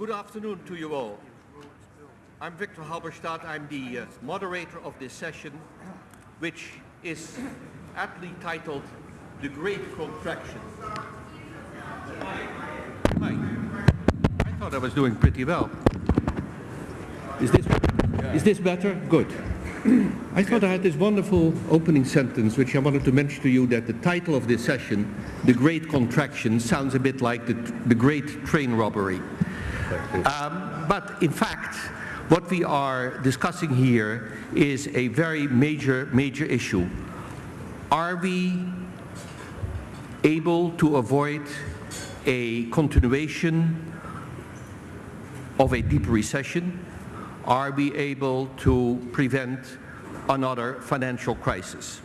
Good afternoon to you all. I'm Victor Halberstadt. I'm the uh, moderator of this session, which is aptly titled The Great Contraction. Hi. I thought I was doing pretty well. Is this, is this better? Good. I thought I had this wonderful opening sentence which I wanted to mention to you that the title of this session, The Great Contraction, sounds a bit like the, the Great Train Robbery. Um, but in fact, what we are discussing here is a very major, major issue. Are we able to avoid a continuation of a deep recession? Are we able to prevent another financial crisis?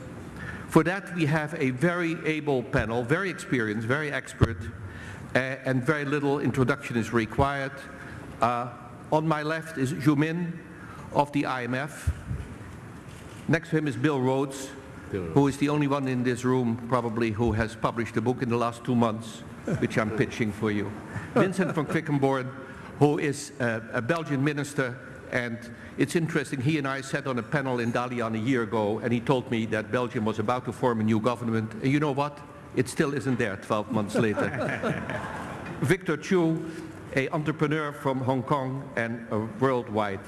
For that, we have a very able panel, very experienced, very expert, and very little introduction is required. Uh, on my left is Zhu Min of the IMF. Next to him is Bill Rhodes, who is the only one in this room probably who has published a book in the last two months, which I'm pitching for you. Vincent van Quickenborne, who is a, a Belgian minister and it's interesting, he and I sat on a panel in Dalian a year ago and he told me that Belgium was about to form a new government. And you know what? It still isn't there 12 months later. Victor Chu, a entrepreneur from Hong Kong and a worldwide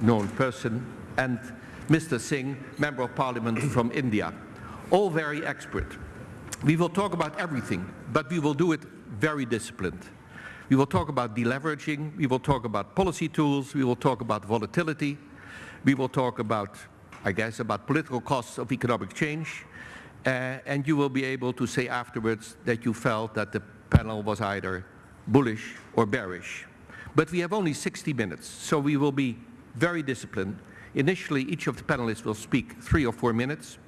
known person. And Mr. Singh, Member of Parliament from India. All very expert. We will talk about everything, but we will do it very disciplined. We will talk about deleveraging, we will talk about policy tools, we will talk about volatility, we will talk about, I guess, about political costs of economic change, Uh, and you will be able to say afterwards that you felt that the panel was either bullish or bearish. But we have only 60 minutes, so we will be very disciplined. Initially, each of the panelists will speak three or four minutes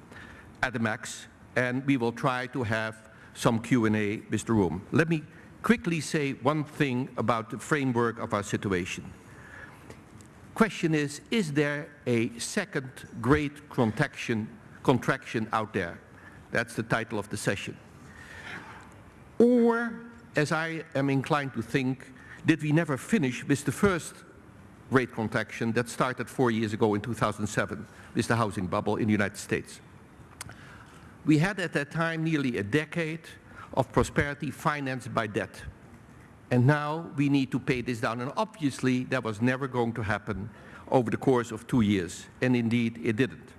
at the max, and we will try to have some Q&A with the room. Let me quickly say one thing about the framework of our situation. Question is, is there a second great contraction, contraction out there? That's the title of the session. Or, as I am inclined to think, did we never finish with the first great contraction that started four years ago in 2007 with the housing bubble in the United States? We had at that time nearly a decade of prosperity financed by debt. And now we need to pay this down. And obviously that was never going to happen over the course of two years. And indeed it didn't.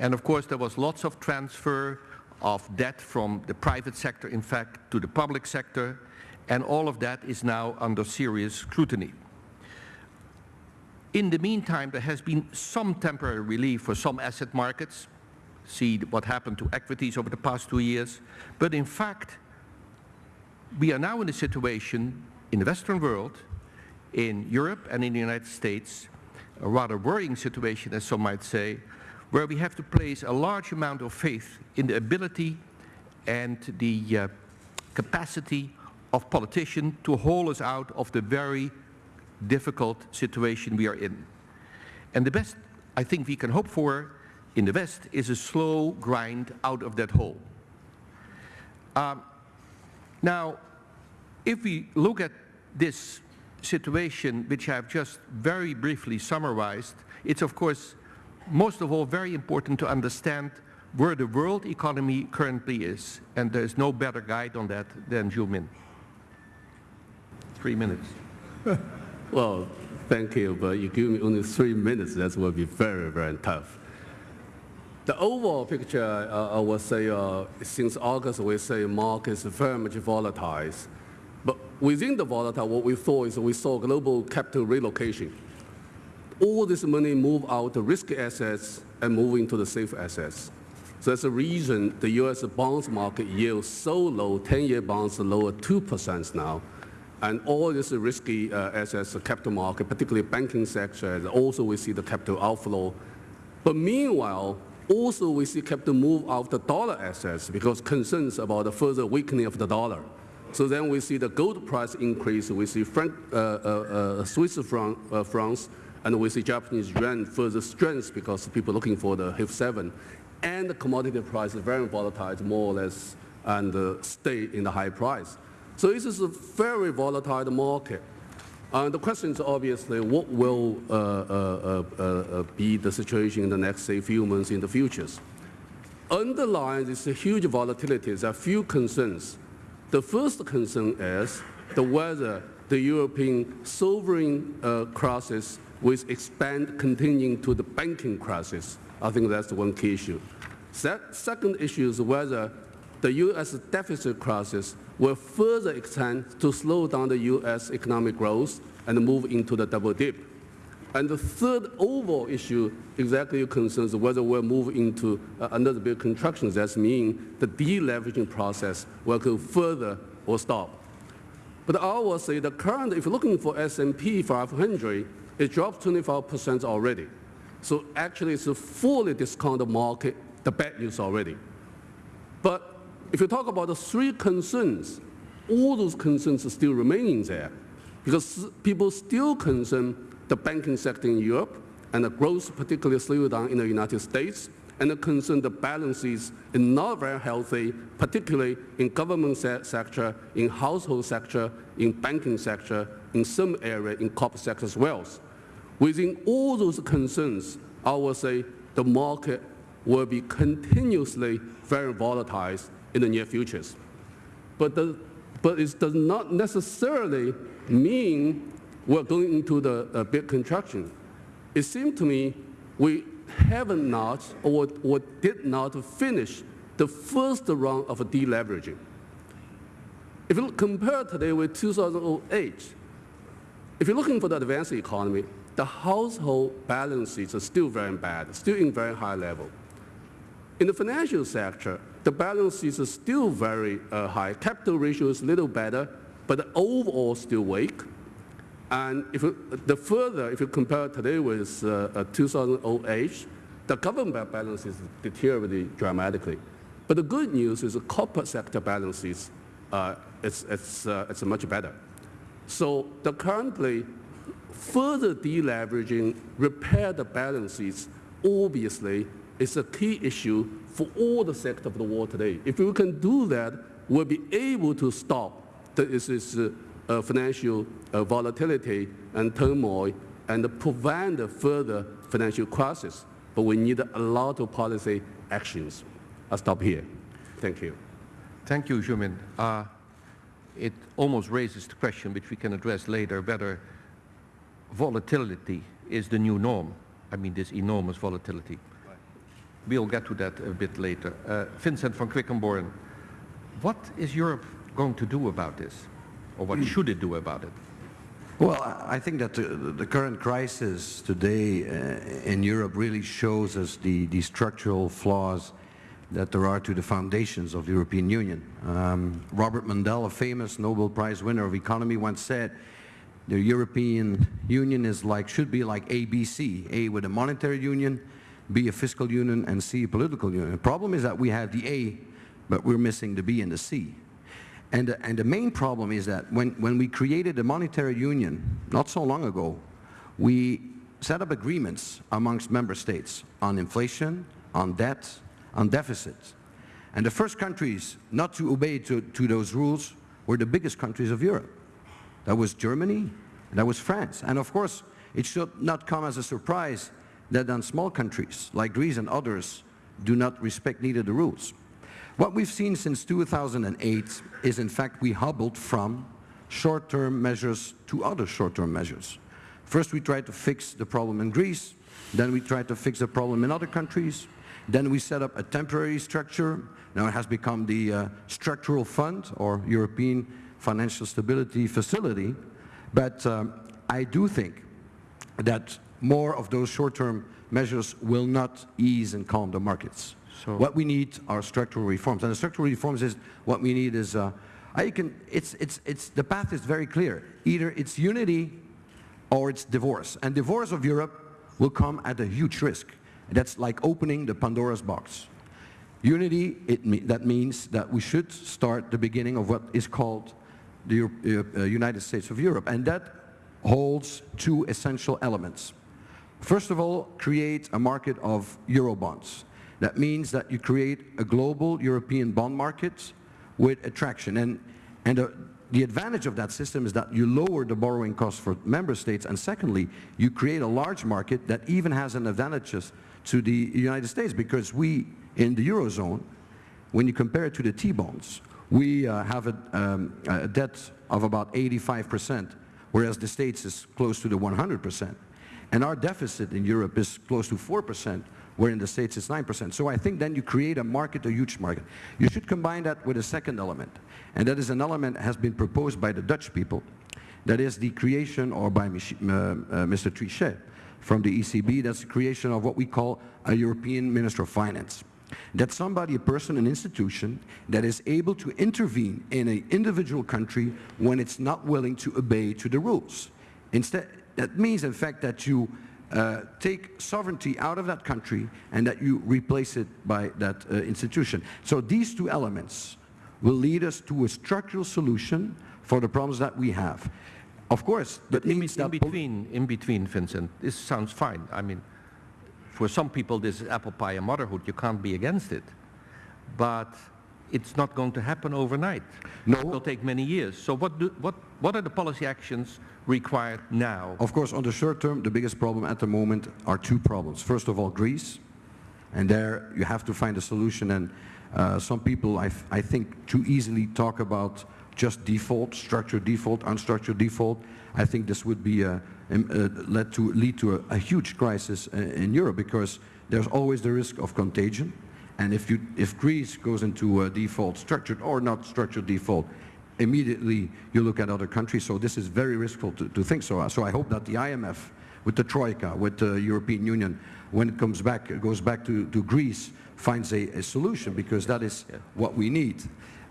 And of course there was lots of transfer of debt from the private sector, in fact, to the public sector. And all of that is now under serious scrutiny. In the meantime, there has been some temporary relief for some asset markets, see what happened to equities over the past two years. But in fact, we are now in a situation in the Western world, in Europe and in the United States, a rather worrying situation, as some might say, where we have to place a large amount of faith in the ability and the uh, capacity of politicians to haul us out of the very difficult situation we are in. And the best I think we can hope for in the West is a slow grind out of that hole. Um, now, if we look at this situation, which I have just very briefly summarized, it's of course most of all very important to understand where the world economy currently is. And there's no better guide on that than Zhu Min. Three minutes. well, thank you, but you give me only three minutes, that will be very, very tough. The overall picture, uh, I would say, uh, since August, we say markets are very much volatile. But within the volatile, what we saw is we saw global capital relocation. All this money move out the risky assets and move into the safe assets. So that's the reason the U.S. bonds market yield so low, 10-year bonds lower 2% now. And all this risky uh, assets, the capital market, particularly banking sector, also we see the capital outflow. But meanwhile, also, we see capital move out of the dollar assets because concerns about the further weakening of the dollar. So then we see the gold price increase, we see franc, uh, uh, uh, Swiss franc, uh, francs, and we see Japanese yuan further strength because people looking for the HIF 7. And the commodity price is very volatile, more or less, and uh, stay in the high price. So this is a very volatile market. Uh, the question is obviously what will uh, uh, uh, uh, be the situation in the next, say, few months in the futures. Underlying this huge volatility, there are few concerns. The first concern is the whether the European sovereign uh, crisis will expand continuing to the banking crisis. I think that's one key issue. That second issue is whether the U.S. deficit crisis will further extend to slow down the U.S. economic growth and move into the double dip. And the third overall issue exactly concerns whether we'll move into uh, another big contraction. That means the deleveraging process will go further or stop. But I will say the current, if you're looking for S&P 500, it dropped 25% already. So actually it's a fully discounted market, the bad news already. But if you talk about the three concerns, all those concerns are still remaining there because people still concern the banking sector in Europe and the growth particularly slowed down in the United States and the concern the balances is not very healthy, particularly in government se sector, in household sector, in banking sector, in some area in corporate sector as well. Within all those concerns, I would say the market will be continuously very volatile in the near futures. But, but it does not necessarily mean we're going into the big contraction. It seems to me we have not or, or did not finish the first round of deleveraging. If you compare today with 2008, if you're looking for the advanced economy, the household balances are still very bad, still in very high level. In the financial sector, the balances are still very uh, high. Capital ratio is a little better, but overall still weak. And if the further, if you compare today with uh, uh, 2008, the government balances deteriorated dramatically. But the good news is the corporate sector balances, uh, it's, it's, uh, it's much better. So the currently further deleveraging, repair the balances, obviously is a key issue for all the sector of the world today. If we can do that, we'll be able to stop this, uh, uh, financial uh, volatility and turmoil and prevent further financial crisis. But we need a lot of policy actions. I'll stop here. Thank you. Thank you, Zhu Min. Uh, it almost raises the question, which we can address later, whether volatility is the new norm. I mean, this enormous volatility. We'll get to that a bit later. Uh, Vincent van Quickenborne, what is Europe going to do about this? Or what should it do about it? Well, I think that the, current crisis today uh, in Europe really shows us the, the structural flaws that there are to the foundations of the European Union. Um, Robert Mundell, a famous Nobel Prize winner of economy, once said, the European Union is like, should be like ABC, A with a monetary union, B a fiscal union, and C a political union. The problem is that we have the A, but we're missing the B and the C. And the, and the main problem is that when, when we created the monetary union, not so long ago, we set up agreements amongst member states on inflation, on debt, on deficits. And the first countries not to obey to, to those rules were the biggest countries of Europe. That was Germany, that was France. And of course, it should not come as a surprise that then small countries like Greece and others do not respect neither the rules. What we've seen since 2008 is in fact we hobbled from short-term measures to other short-term measures. First we tried to fix the problem in Greece, then we tried to fix the problem in other countries, then we set up a temporary structure, now it has become the uh, structural fund or European Financial Stability Facility, but um, I do think that more of those short-term measures will not ease and calm the markets. So what we need are structural reforms, and the structural reforms is what we need is. Uh, I can. It's it's it's the path is very clear. Either it's unity, or it's divorce, and divorce of Europe will come at a huge risk. That's like opening the Pandora's box. Unity, it, that means that we should start the beginning of what is called the Europe, uh, United States of Europe, and that holds two essential elements. First of all, create a market of Eurobonds. That means that you create a global European bond market with attraction. And, and the, the advantage of that system is that you lower the borrowing costs for member states, and secondly, you create a large market that even has an advantages to the United States, because we, in the Eurozone, when you compare it to the T-bonds, we uh, have a, um, a debt of about 85%, whereas the States is close to the 100%. And our deficit in Europe is close to 4%, where in the States it's 9%. So I think then you create a market, a huge market. You should combine that with a second element, and that is an element that has been proposed by the Dutch people, that is the creation, or by Mich uh, uh, Mr. Trichet from the ECB, that's the creation of what we call a European Minister of Finance. That somebody, a person, an institution that is able to intervene in an individual country when it's not willing to obey to the rules. Instead, that means, in fact, that you uh, take sovereignty out of that country and that you replace it by that uh, institution. So these two elements will lead us to a structural solution for the problems that we have. Of course, But that in, means in that... between, in between, Vincent, this sounds fine. I mean, for some people, this is apple pie and motherhood. You can't be against it. But it's not going to happen overnight. No. It will take many years. So what, do, what, what are the policy actions required now? Of course, on the short term, the biggest problem at the moment are two problems. First of all, Greece, and there you have to find a solution. And uh, some people, I, I think, too easily talk about just default, structured default, unstructured default. I think this would be uh, led to lead to a, a huge crisis uh, in Europe because there's always the risk of contagion. And if, you, if Greece goes into a default, structured or not structured default, immediately you look at other countries. So this is very risky to, to think so. So I hope that the IMF, with the Troika, with the European Union, when it comes back, it goes back to, to Greece, finds a, a solution because that is what we need.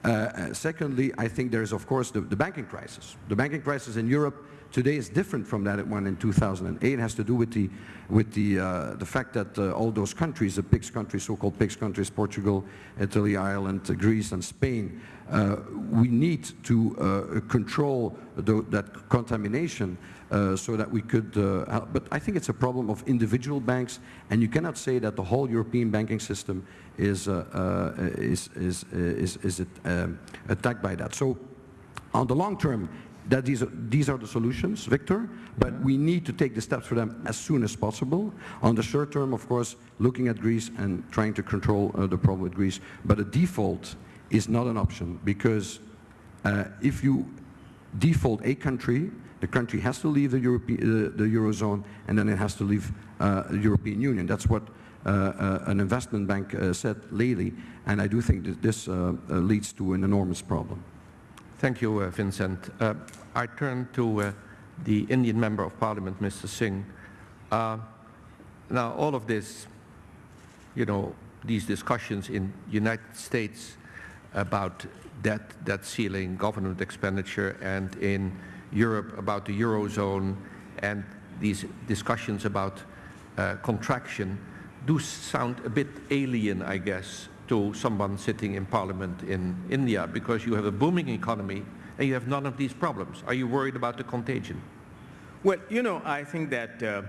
Uh, uh, secondly, I think there is, of course, the, the banking crisis. The banking crisis in Europe today is different from that one in 2008. It has to do with the, with the, uh, the fact that uh, all those countries, the PIGS countries, so-called PIGS countries, Portugal, Italy, Ireland, uh, Greece and Spain, uh, we need to uh, control the, that contamination uh, so that we could, help. but I think it's a problem of individual banks and you cannot say that the whole European banking system is, is, is, is, is um, attacked by that. So on the long term, that these are, these are the solutions, Victor, but we need to take the steps for them as soon as possible. On the short term, of course, looking at Greece and trying to control uh, the problem with Greece. But a default is not an option because uh, if you default a country, the country has to leave the, Europe, uh, the Eurozone and then it has to leave uh, the European Union. That's what uh, uh, an investment bank said lately, and I do think that this leads to an enormous problem. Thank you, uh, Vincent. Uh, I turn to uh, the Indian Member of Parliament, Mr. Singh. Uh, now, all of this, you know, these discussions in United States about debt, debt ceiling, government expenditure, and in Europe about the Eurozone, and these discussions about uh, contraction do sound a bit alien, I guess, to someone sitting in parliament in India because you have a booming economy and you have none of these problems. Are you worried about the contagion? Well, you know, I think that uh,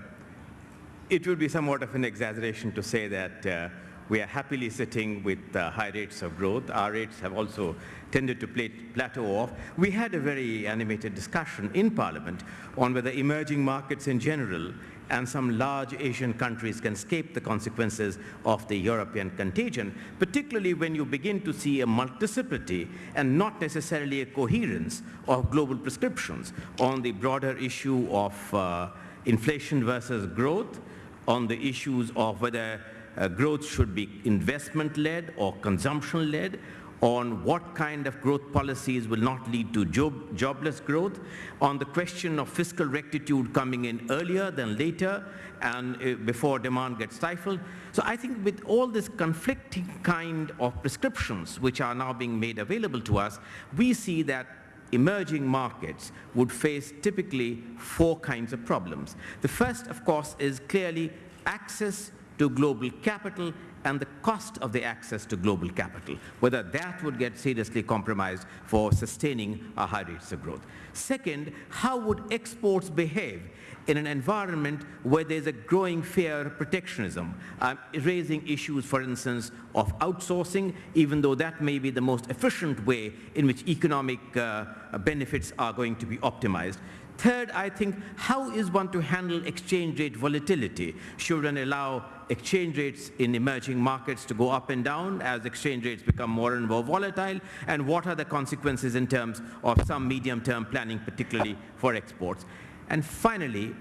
it would be somewhat of an exaggeration to say that uh, we are happily sitting with uh, high rates of growth. Our rates have also tended to plateau off. We had a very animated discussion in Parliament on whether emerging markets in general and some large Asian countries can escape the consequences of the European contagion, particularly when you begin to see a multiplicity and not necessarily a coherence of global prescriptions on the broader issue of uh, inflation versus growth, on the issues of whether uh, growth should be investment-led or consumption-led, on what kind of growth policies will not lead to job, jobless growth, on the question of fiscal rectitude coming in earlier than later and uh, before demand gets stifled. So I think with all this conflicting kind of prescriptions which are now being made available to us, we see that emerging markets would face typically four kinds of problems. The first, of course, is clearly access to global capital and the cost of the access to global capital, whether that would get seriously compromised for sustaining our high rates of growth. Second, how would exports behave in an environment where there's a growing fear of protectionism, uh, raising issues, for instance, of outsourcing, even though that may be the most efficient way in which economic uh, benefits are going to be optimized. Third, I think, how is one to handle exchange rate volatility? Should one allow exchange rates in emerging markets to go up and down as exchange rates become more and more volatile? And what are the consequences in terms of some medium-term planning, particularly for exports? And finally,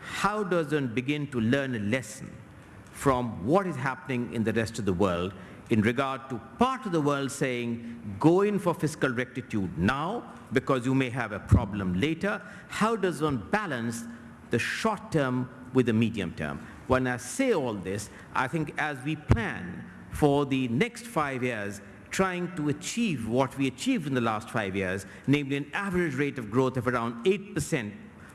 how does one begin to learn a lesson from what is happening in the rest of the world in regard to part of the world saying, go in for fiscal rectitude now because you may have a problem later. How does one balance the short term with the medium term? When I say all this, I think as we plan for the next five years, trying to achieve what we achieved in the last five years, namely an average rate of growth of around 8%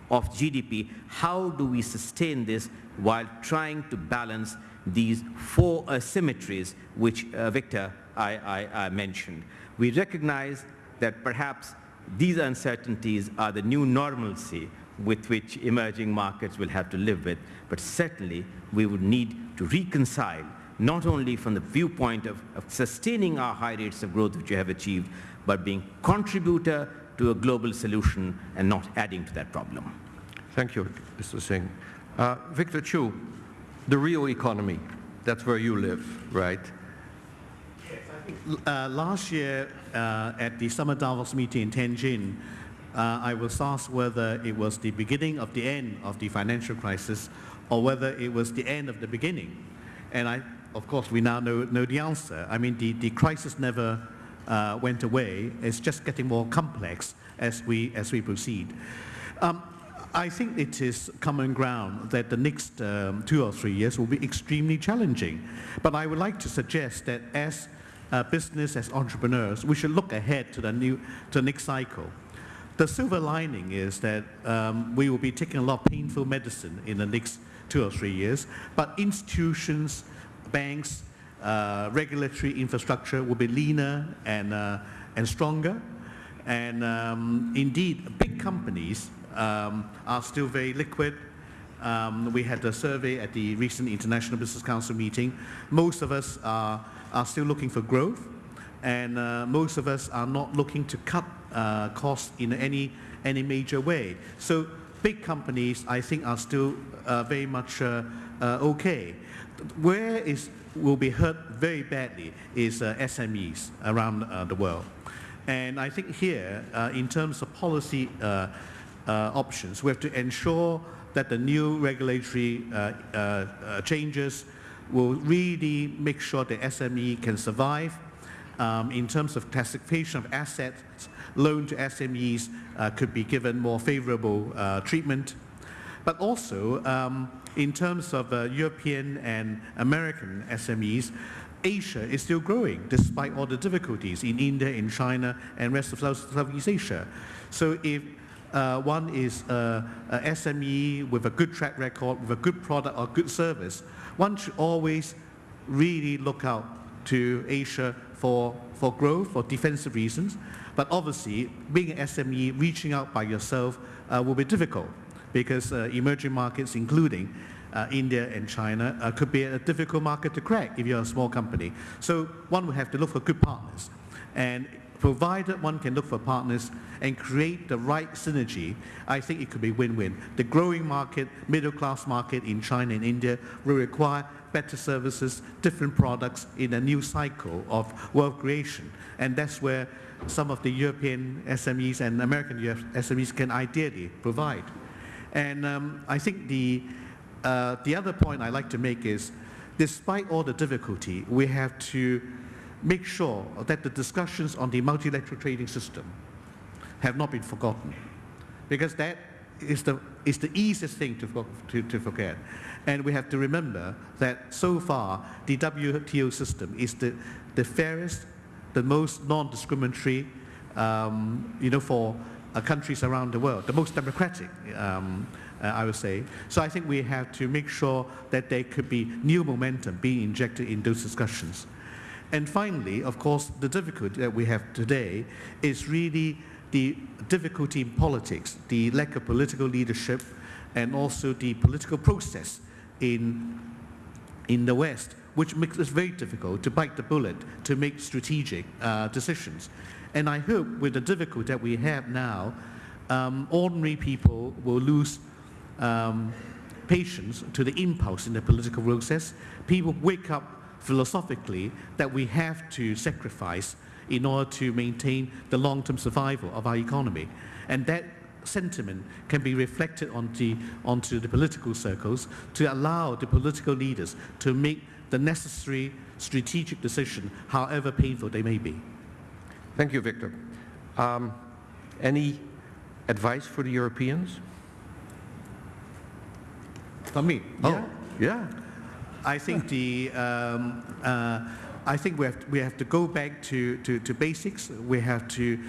of GDP, how do we sustain this while trying to balance these four asymmetries which uh, Victor I, I, I mentioned. We recognize that perhaps these uncertainties are the new normalcy with which emerging markets will have to live with, but certainly we would need to reconcile not only from the viewpoint of, of sustaining our high rates of growth which we have achieved, but being contributor to a global solution and not adding to that problem. Thank you, Mr. Singh. Uh, Victor Chu, the real economy. That's where you live, right? Yes, I think uh, last year uh, at the Summer Davos meeting in Tianjin, uh, I was asked whether it was the beginning of the end of the financial crisis or whether it was the end of the beginning. And I, of course, we now know, know the answer. I mean, the, the crisis never uh, went away. It's just getting more complex as we, as we proceed. Um, I think it is common ground that the next um, two or three years will be extremely challenging. But I would like to suggest that as a business, as entrepreneurs, we should look ahead to the, new, to the next cycle. The silver lining is that um, we will be taking a lot of painful medicine in the next two or three years, but institutions, banks, uh, regulatory infrastructure will be leaner and, uh, and stronger. And um, indeed, big companies um, are still very liquid. Um, we had a survey at the recent International Business Council meeting. Most of us are, are still looking for growth, and uh, most of us are not looking to cut uh, costs in any, any major way. So big companies, I think, are still uh, very much uh, uh, okay. Where is will be hurt very badly is uh, SMEs around the world. And I think here, in terms of policy options. We have to ensure that the new regulatory changes will really make sure the SME can survive. Um, in terms of classification of assets, loan to SMEs uh, could be given more favorable uh, treatment. But also, um, in terms of uh, European and American SMEs, Asia is still growing despite all the difficulties in India, in China, and rest of Southeast Asia. So if uh, one is uh, a SME with a good track record, with a good product or good service. One should always really look out to Asia for, for growth, for defensive reasons. But obviously, being an SME, reaching out by yourself uh, will be difficult because uh, emerging markets, including uh, India and China, uh, could be a difficult market to crack if you're a small company. So one would have to look for good partners. And provided one can look for partners and create the right synergy, I think it could be win-win. The growing market, middle-class market in China and India will require better services, different products in a new cycle of wealth creation. And that's where some of the European SMEs and American SMEs can ideally provide. And um, I think the, uh, the other point I like to make is, despite all the difficulty, we have to make sure that the discussions on the multilateral trading system have not been forgotten. Because that is the, is the easiest thing to, to, to forget. And we have to remember that so far, the WTO system is the, the fairest, the most non-discriminatory, um, you know, for uh, countries around the world, the most democratic um, uh, I would say. So I think we have to make sure that there could be new momentum being injected in those discussions. And finally, of course, the difficulty that we have today is really the difficulty in politics, the lack of political leadership, and also the political process in, in the West, which makes it very difficult to bite the bullet to make strategic uh, decisions. And I hope with the difficulty that we have now, um, ordinary people will lose um, patience to the impulse in the political process. People wake up philosophically that we have to sacrifice in order to maintain the long-term survival of our economy. And that sentiment can be reflected onto, onto the political circles to allow the political leaders to make the necessary strategic decision, however painful they may be. Thank you, Victor. Um, any advice for the Europeans? For me, Yeah, yeah. I think the um, uh, I think we have we have to go back to, to, to basics. We have to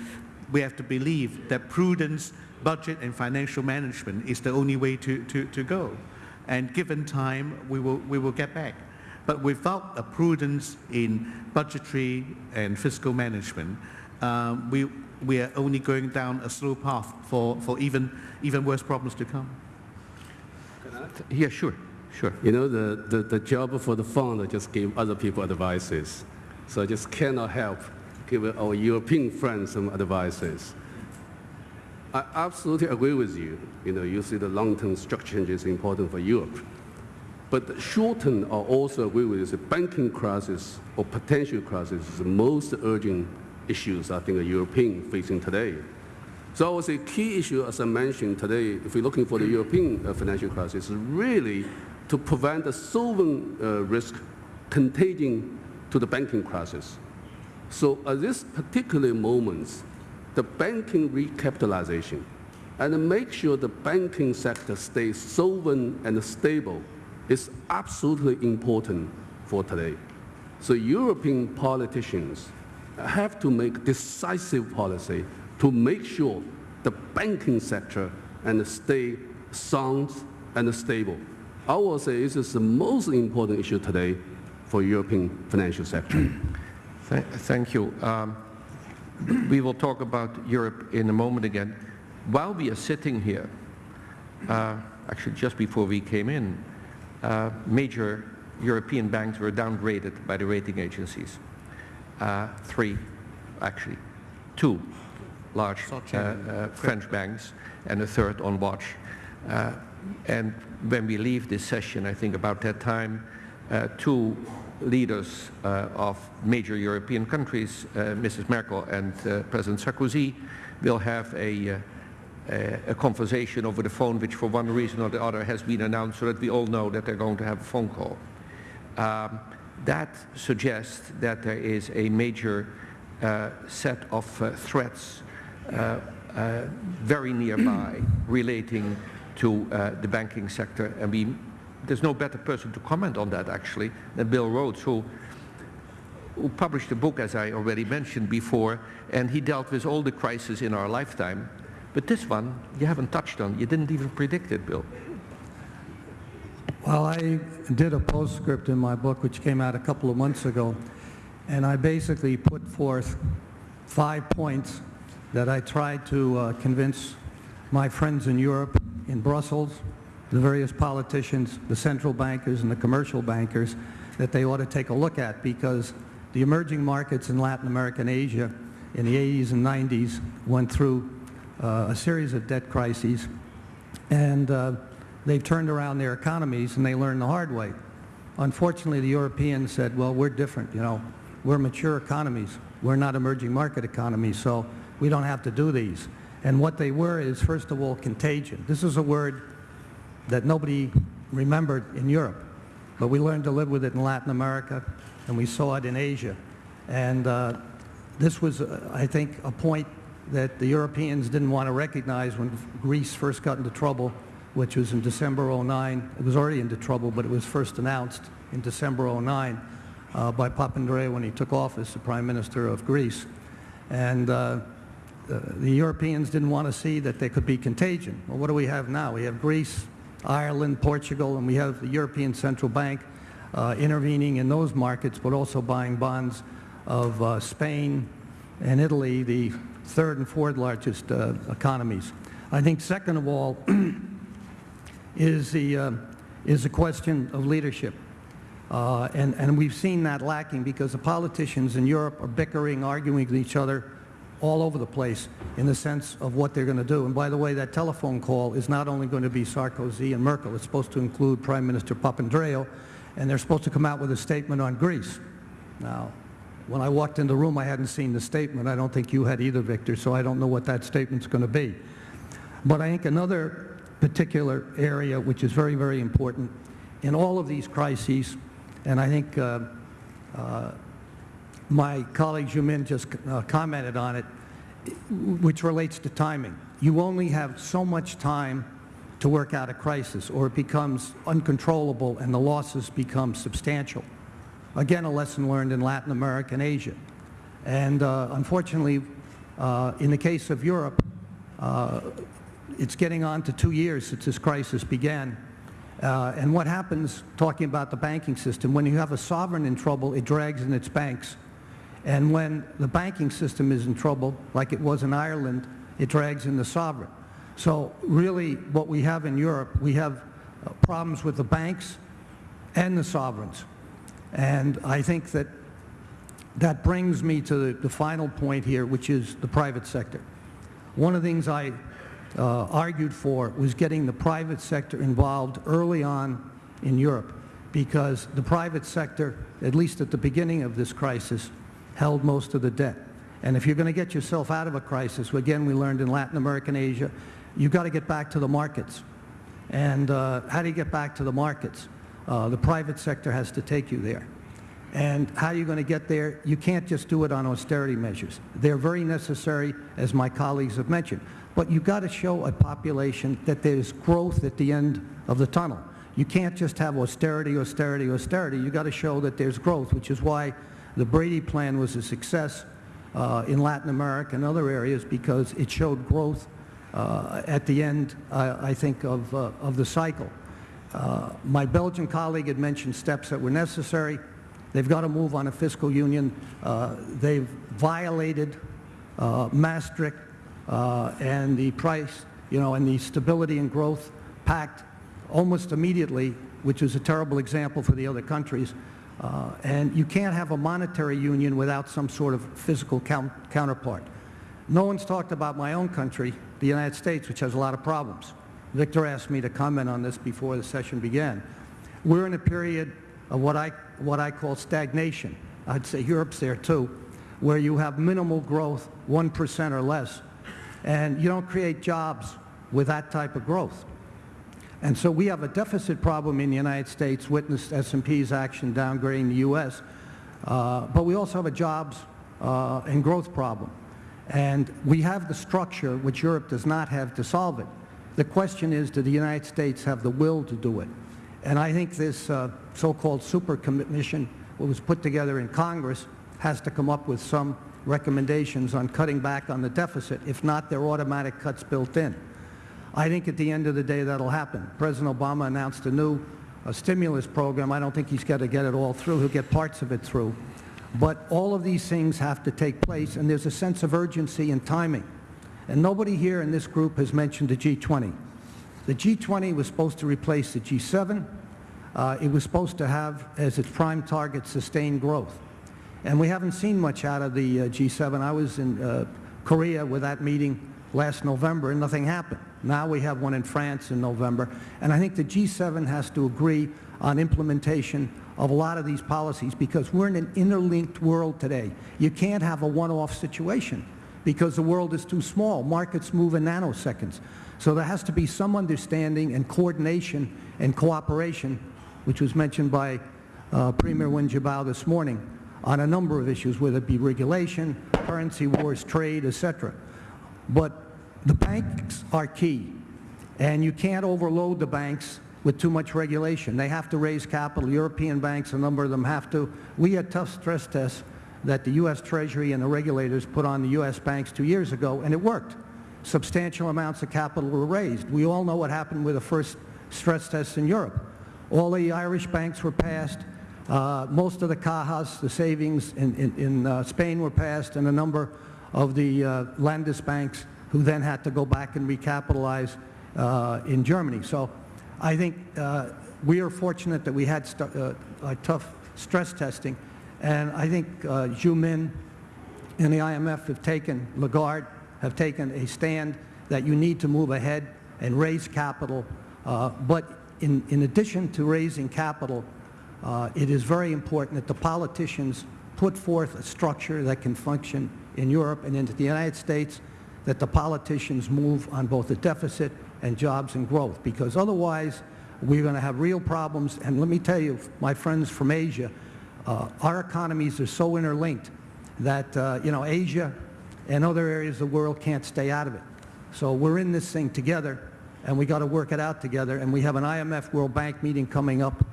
we have to believe that prudence, budget, and financial management is the only way to, to, to go. And given time, we will we will get back. But without a prudence in budgetary and fiscal management, um, we we are only going down a slow path for, for even even worse problems to come. Yeah, sure, sure. You know, the, the, the job for the fund just give other people advices. So I just cannot help give our European friends some advices. I absolutely agree with you. You know, you see the long-term structure change is important for Europe. But the short-term, I also agree with you, the banking crisis or potential crisis is the most urgent issues I think a European facing today. So I would say key issue, as I mentioned today, if we're looking for the European uh, financial crisis, is really to prevent the sovereign uh, risk contagion to the banking crisis. So at this particular moment, the banking recapitalization and make sure the banking sector stays solvent and stable is absolutely important for today. So European politicians have to make decisive policy to make sure the banking sector and stay sound and stable. I will say this is the most important issue today for European financial sector. Th- Thank you. Um, We will talk about Europe in a moment again. While we are sitting here, uh, actually just before we came in, uh, major European banks were downgraded by the rating agencies. Uh, Three, actually, two large uh, uh, French banks and a third on watch. Uh, And when we leave this session, I think about that time, uh, two leaders uh, of major European countries, uh, Mrs. Merkel and uh, President Sarkozy, will have a, uh, a, a conversation over the phone, which for one reason or the other has been announced so that we all know that they're going to have a phone call. Um, that suggests that there is a major uh, set of threats very nearby relating to uh, the banking sector. And we, there's no better person to comment on that, actually, than Bill Rhodes, who, who published a book, as I already mentioned before, and he dealt with all the crises in our lifetime. But this one, you haven't touched on. You didn't even predict it, Bill. Well, I did a postscript in my book, which came out a couple of months ago, and I basically put forth five points that I tried to uh, convince my friends in Europe, in Brussels, the various politicians, the central bankers, and the commercial bankers that they ought to take a look at because the emerging markets in Latin America and Asia in the 80s and 90s went through uh, a series of debt crises and uh, they've turned around their economies and they learned the hard way. Unfortunately, the Europeans said, well, we're different, you know. We're mature economies. We're not emerging market economies, so we don't have to do these. And what they were is, first of all, contagion. This is a word that nobody remembered in Europe, but we learned to live with it in Latin America, and we saw it in Asia. And uh, this was, uh, I think, a point that the Europeans didn't want to recognize when Greece first got into trouble, which was in December 09. It was already into trouble, but it was first announced in December 09 uh, by Papandreou when he took office, the Prime Minister of Greece. And uh, the Europeans didn't want to see that there could be contagion. Well, what do we have now? We have Greece, Ireland, Portugal, and we have the European Central Bank uh, intervening in those markets, but also buying bonds of uh, Spain and Italy, the third and fourth largest uh, economies. I think second of all is the, uh, is the question of leadership. And, and we've seen that lacking because the politicians in Europe are bickering, arguing with each other all over the place in the sense of what they're going to do. And by the way, that telephone call is not only going to be Sarkozy and Merkel, it's supposed to include Prime Minister Papandreou, and they're supposed to come out with a statement on Greece. Now, when I walked in the room, I hadn't seen the statement. I don't think you had either, Victor, so I don't know what that statement's going to be. But I think another particular area which is very, very important in all of these crises, and I think uh, uh, my colleague Zhu Min just uh, commented on it, which relates to timing. You only have so much time to work out a crisis or it becomes uncontrollable and the losses become substantial. Again, a lesson learned in Latin America and Asia. And uh, unfortunately, uh, in the case of Europe, uh, it's getting on to two years since this crisis began. Uh, and what happens, talking about the banking system, when you have a sovereign in trouble, it drags in its banks. And when the banking system is in trouble, like it was in Ireland, it drags in the sovereign. So really what we have in Europe, we have uh, problems with the banks and the sovereigns. And I think that that brings me to the, the final point here, which is the private sector. One of the things I uh, argued for was getting the private sector involved early on in Europe because the private sector, at least at the beginning of this crisis, held most of the debt. And if you're going to get yourself out of a crisis, again, we learned in Latin America and Asia, you've got to get back to the markets. And uh, how do you get back to the markets? Uh, the private sector has to take you there. And how are you going to get there? You can't just do it on austerity measures. They're very necessary, as my colleagues have mentioned. But you've got to show a population that there's growth at the end of the tunnel. You can't just have austerity, austerity, austerity. You've got to show that there's growth, which is why the Brady Plan was a success uh, in Latin America and other areas because it showed growth uh, at the end, I think, of, uh, of the cycle. Uh, my Belgian colleague had mentioned steps that were necessary. They've got to move on a fiscal union. Uh, they've violated Maastricht and the price, you know, and the Stability and Growth Pact almost immediately, which is a terrible example for the other countries. Uh, and you can't have a monetary union without some sort of physical count counterpart. No one's talked about my own country, the United States, which has a lot of problems. Victor asked me to comment on this before the session began. We're in a period of what I, what I call stagnation. I'd say Europe's there too, where you have minimal growth, 1% or less, and you don't create jobs with that type of growth. And so we have a deficit problem in the United States, witnessed S&P's action downgrading the U.S., uh, but we also have a jobs uh, and growth problem. And we have the structure, which Europe does not have, to solve it. The question is, do the United States have the will to do it? And I think this uh, so-called super commission, what was put together in Congress, has to come up with some recommendations on cutting back on the deficit. If not, there are automatic cuts built in. I think at the end of the day that'll happen. President Obama announced a new uh, stimulus program. I don't think he's got to get it all through. He'll get parts of it through. But all of these things have to take place, and there's a sense of urgency and timing. And nobody here in this group has mentioned the G20. The G20 was supposed to replace the G7. Uh, it was supposed to have as its prime target sustained growth. And we haven't seen much out of the uh, G7. I was in uh, Korea with that meeting last November and nothing happened. Now we have one in France in November. And I think the G7 has to agree on implementation of a lot of these policies because we're in an interlinked world today. You can't have a one-off situation because the world is too small. Markets move in nanoseconds. So there has to be some understanding and coordination and cooperation, which was mentioned by uh, Premier Wen Jiabao this morning, on a number of issues, whether it be regulation, currency wars, trade, etc. But the banks are key, and you can't overload the banks with too much regulation. They have to raise capital. European banks, a number of them have to. We had tough stress tests that the U.S. Treasury and the regulators put on the U.S. banks two years ago, and it worked. Substantial amounts of capital were raised. We all know what happened with the first stress tests in Europe. All the Irish banks were passed. Uh, most of the cajas, the savings in, in, in uh, Spain were passed, and a number of the uh, Landesbanks who then had to go back and recapitalize uh, in Germany. So I think uh, we are fortunate that we had uh, tough stress testing, and I think uh, Min and the IMF have taken, Lagarde, have taken a stand that you need to move ahead and raise capital. Uh, but in, in addition to raising capital, uh, it is very important that the politicians put forth a structure that can function in Europe and into the United States, that the politicians move on both the deficit and jobs and growth, because otherwise we're going to have real problems. And let me tell you, my friends from Asia, uh, our economies are so interlinked that, uh, you know, Asia and other areas of the world can't stay out of it. So we're in this thing together, and we got to work it out together. And we have an IMF World Bank meeting coming up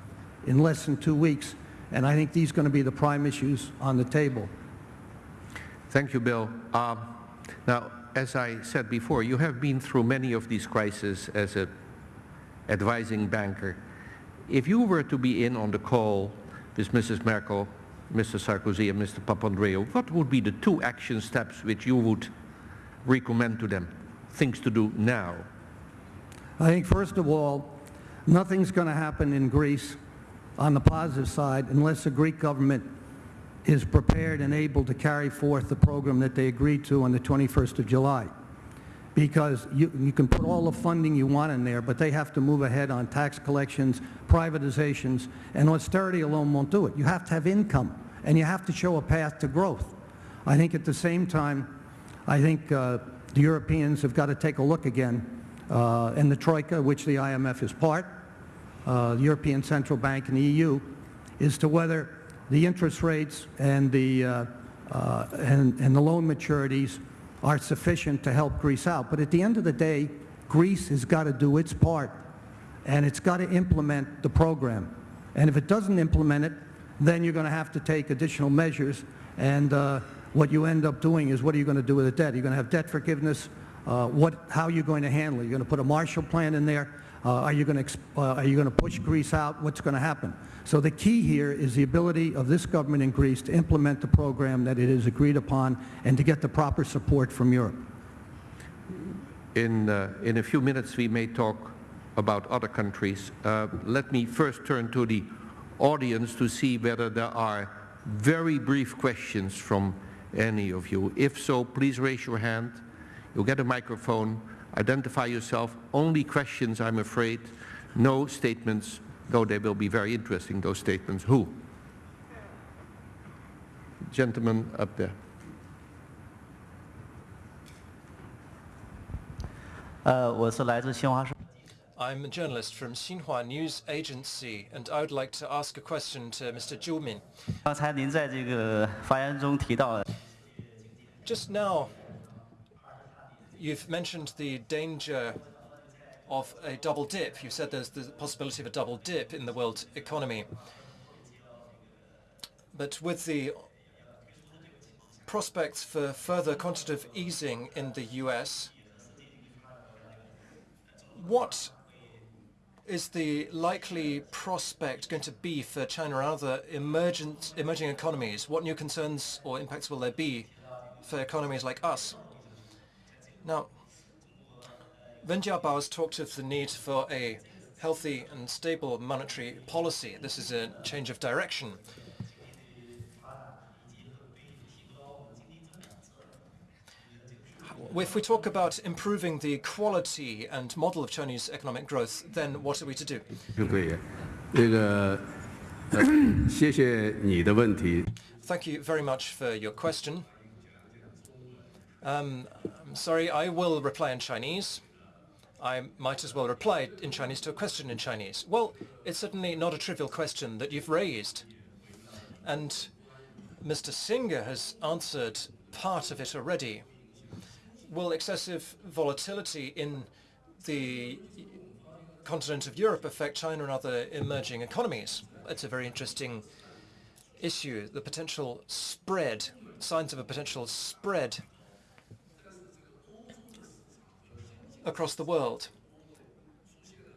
in less than two weeks, and I think these are going to be the prime issues on the table. Thank you, Bill. Um, now, as I said before, you have been through many of these crises as an advising banker. If you were to be in on the call with Mrs. Merkel, Mr. Sarkozy and Mr. Papandreou, what would be the two action steps which you would recommend to them, things to do now? I think, first of all, nothing's going to happen in Greece on the positive side unless the Greek government is prepared and able to carry forth the program that they agreed to on the 21st of July. Because you, you can put all the funding you want in there, but they have to move ahead on tax collections, privatizations, and austerity alone won't do it. You have to have income, and you have to show a path to growth. I think at the same time, I think uh, the Europeans have got to take a look again, uh, and the Troika, which the IMF is part, uh, the European Central Bank and the EU, is to whether the interest rates and the, uh, uh, and, and the loan maturities are sufficient to help Greece out. But at the end of the day, Greece has got to do its part, and it's got to implement the program. And if it doesn't implement it, then you're going to have to take additional measures. And uh, what you end up doing is, what are you going to do with the debt? You're going to have debt forgiveness. Uh, what, how are you going to handle it? You're going to put a Marshall Plan in there. Uh, are you going to uh, are you going to push Greece out? What's going to happen? So the key here is the ability of this government in Greece to implement the program that it has agreed upon and to get the proper support from Europe. In, uh, in a few minutes, we may talk about other countries. Uh, let me first turn to the audience to see whether there are very brief questions from any of you. If so, please raise your hand. You'll get a microphone. Identify yourself. Only questions, I'm afraid. No statements, though they will be very interesting, those statements. Who? Gentleman up there. Uh, I'm a journalist from Xinhua News Agency, and I would like to ask a question to Mr. Zhu Min. Just now, you've mentioned the danger of a double dip. You said there's the possibility of a double dip in the world economy. But with the prospects for further quantitative easing in the US, what is the likely prospect going to be for China and other emergent, emerging economies? What new concerns or impacts will there be for economies like us? Now, Wen Jiabao has talked of the need for a healthy and stable monetary policy. This is a change of direction. If we talk about improving the quality and model of Chinese economic growth, then what are we to do? Uh, uh, Thank you very much for your question. Um, I'm sorry, I will reply in Chinese. I might as well reply in Chinese to a question in Chinese. Well, it's certainly not a trivial question that you've raised. And Mr. Singer has answered part of it already. Will excessive volatility in the continent of Europe affect China and other emerging economies? It's a very interesting issue, the potential spread, signs of a potential spread across the world.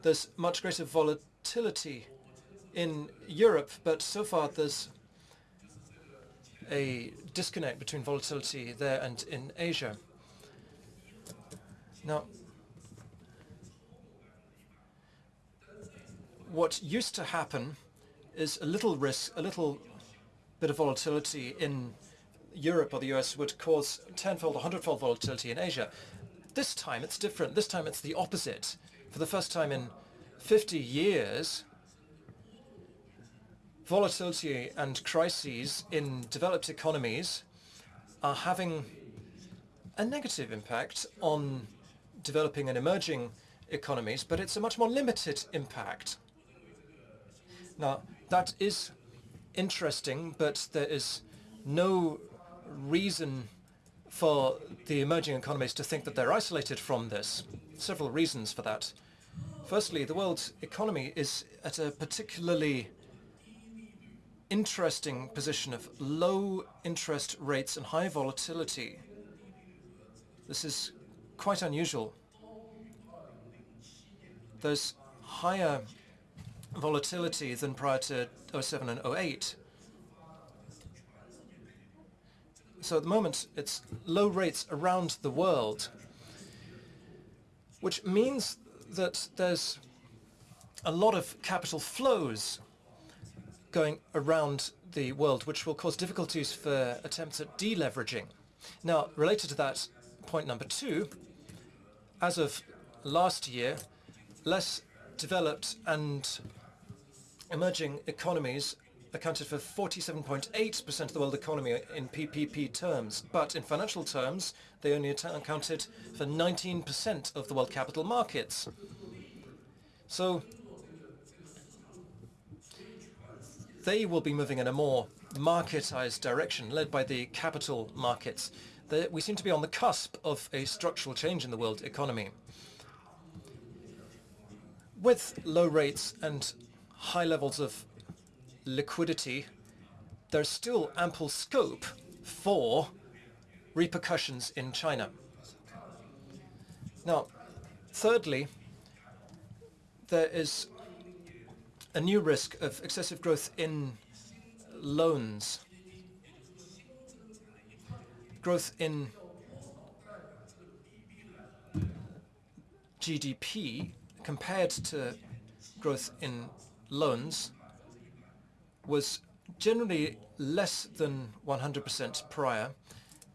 There's much greater volatility in Europe, but so far there's a disconnect between volatility there and in Asia. Now, what used to happen is a little risk, a little bit of volatility in Europe or the US would cause tenfold or hundredfold volatility in Asia. This time it's different. This time it's the opposite. For the first time in 50 years, volatility and crises in developed economies are having a negative impact on developing and emerging economies, but it's a much more limited impact. Now, that is interesting, but there is no reason for the emerging economies to think that they're isolated from this. Several reasons for that. Firstly, the world economy is at a particularly interesting position of low interest rates and high volatility. This is quite unusual. There's higher volatility than prior to 07 and 08. So at the moment, it's low rates around the world, which means that there's a lot of capital flows going around the world, which will cause difficulties for attempts at deleveraging. Now, related to that, point number two, as of last year, less developed and emerging economies accounted for 47.8% of the world economy in PPP terms, but in financial terms, they only accounted for 19% of the world capital markets. So they will be moving in a more marketized direction, led by the capital markets. We seem to be on the cusp of a structural change in the world economy. With low rates and high levels of liquidity, there's still ample scope for repercussions in China. Now, thirdly, there is a new risk of excessive growth in loans. Growth in GDP compared to growth in loans was generally less than 100% prior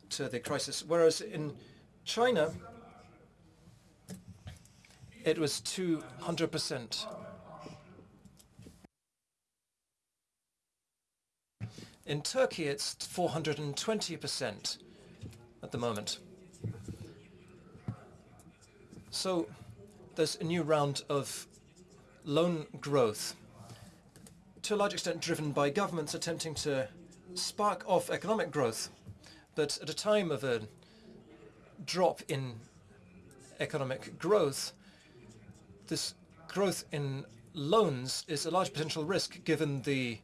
to the crisis, whereas in China it was 200%. In Turkey, it's 420% at the moment. So there's a new round of loan growth, to a large extent driven by governments attempting to spark off economic growth. But at a time of a drop in economic growth, this growth in loans is a large potential risk given the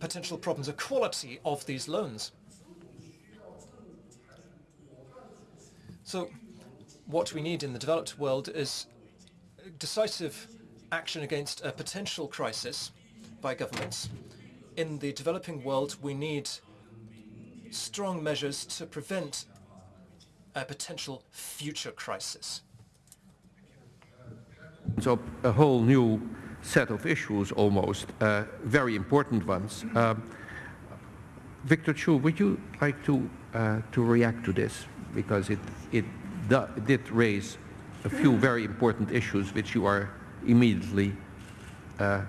potential problems of quality of these loans. So what we need in the developed world is decisive action against a potential crisis by governments. In the developing world, we need strong measures to prevent a potential future crisis. So a whole new set of issues almost, uh, very important ones. Um, Victor Chu, would you like to, uh, to react to this? Because it, it did raise a few very important issues which you are immediately uh,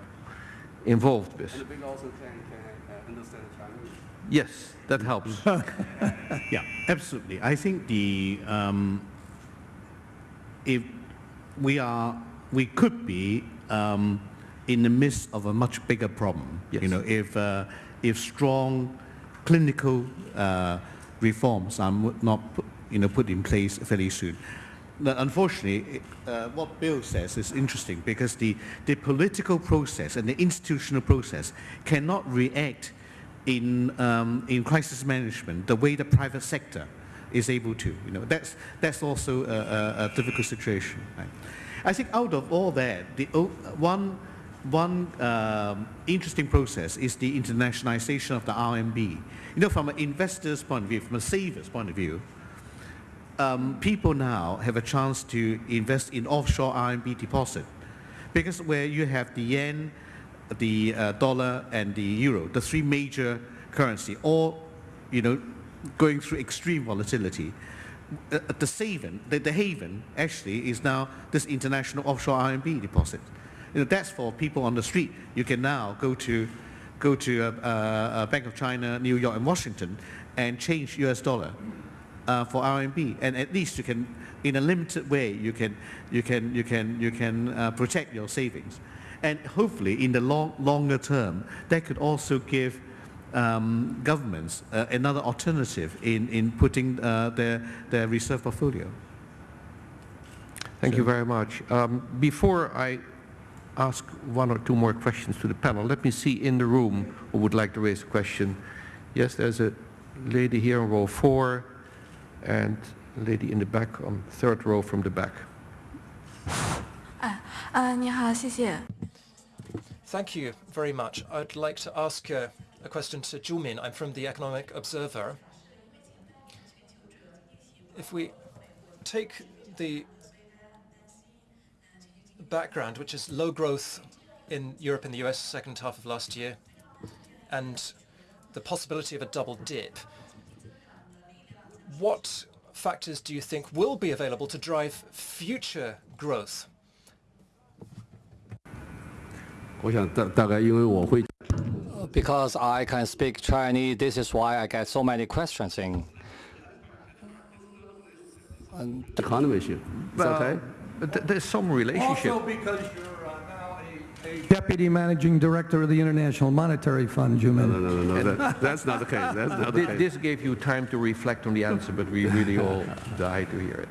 involved with. And also can, can uh, understand Chinese. Yes, that helps. yeah, absolutely. I think the um, if we are we could be um, in the midst of a much bigger problem. Yes. You know, if uh, if strong clinical uh, reforms are not put, you know put in place fairly soon. Unfortunately, uh, what Bill says is interesting because the, the political process and the institutional process cannot react in, um, in crisis management, the way the private sector is able to. You know, that's, that's also a, a, a difficult situation. Right? I think out of all that, the one, one um, interesting process is the internationalization of the RMB. You know, from an investor's point of view, from a saver's point of view, um, people now have a chance to invest in offshore RMB deposit because where you have the yen, the uh, dollar, and the euro, the three major currency, all you know, going through extreme volatility. Uh, the haven, the, the haven actually is now this international offshore RMB deposit. You know, that's for people on the street. You can now go to go to uh, uh, Bank of China, New York, and Washington, and change U.S. dollar uh, for RMB, and at least you can, in a limited way, you can you can you can you can uh, protect your savings, and hopefully in the long longer term, that could also give um, governments uh, another alternative in in putting uh, their their reserve portfolio. Thank you very much. Um, before I ask one or two more questions to the panel, let me see in the room who would like to raise a question. Yes, there's a lady here in row four and lady in the back on third row from the back. Ah, ah, Thank you very much. I'd like to ask uh, a question to Zhu Min. I'm from the Economic Observer. If we take the background, which is low growth in Europe and the US second half of last year, and the possibility of a double dip, what factors do you think will be available to drive future growth? Because I can speak Chinese, this is why I get so many questions in. Economy okay? But uh, there's some relationship. Also because you're Deputy Managing Director of the International Monetary Fund, you mean? No, no, no, no, that, that's not the case, that's not the case. This gave you time to reflect on the answer, but we really all died to hear it.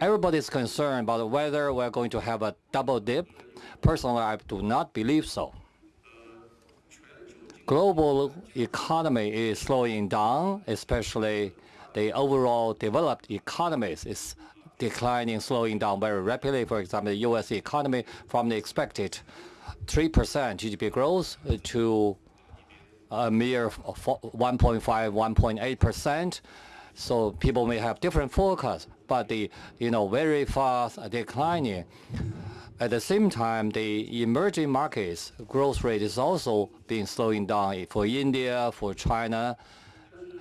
Everybody's concerned about whether we're going to have a double dip. Personally, I do not believe so. Global economy is slowing down, especially the overall developed economies declining, slowing down very rapidly. For example, the U.S. economy from the expected 3% GDP growth uh, to a mere 1.5, 1.8%. So people may have different forecasts, but the you know very fast declining. At the same time, the emerging markets growth rate is also being slowing down for India, for China,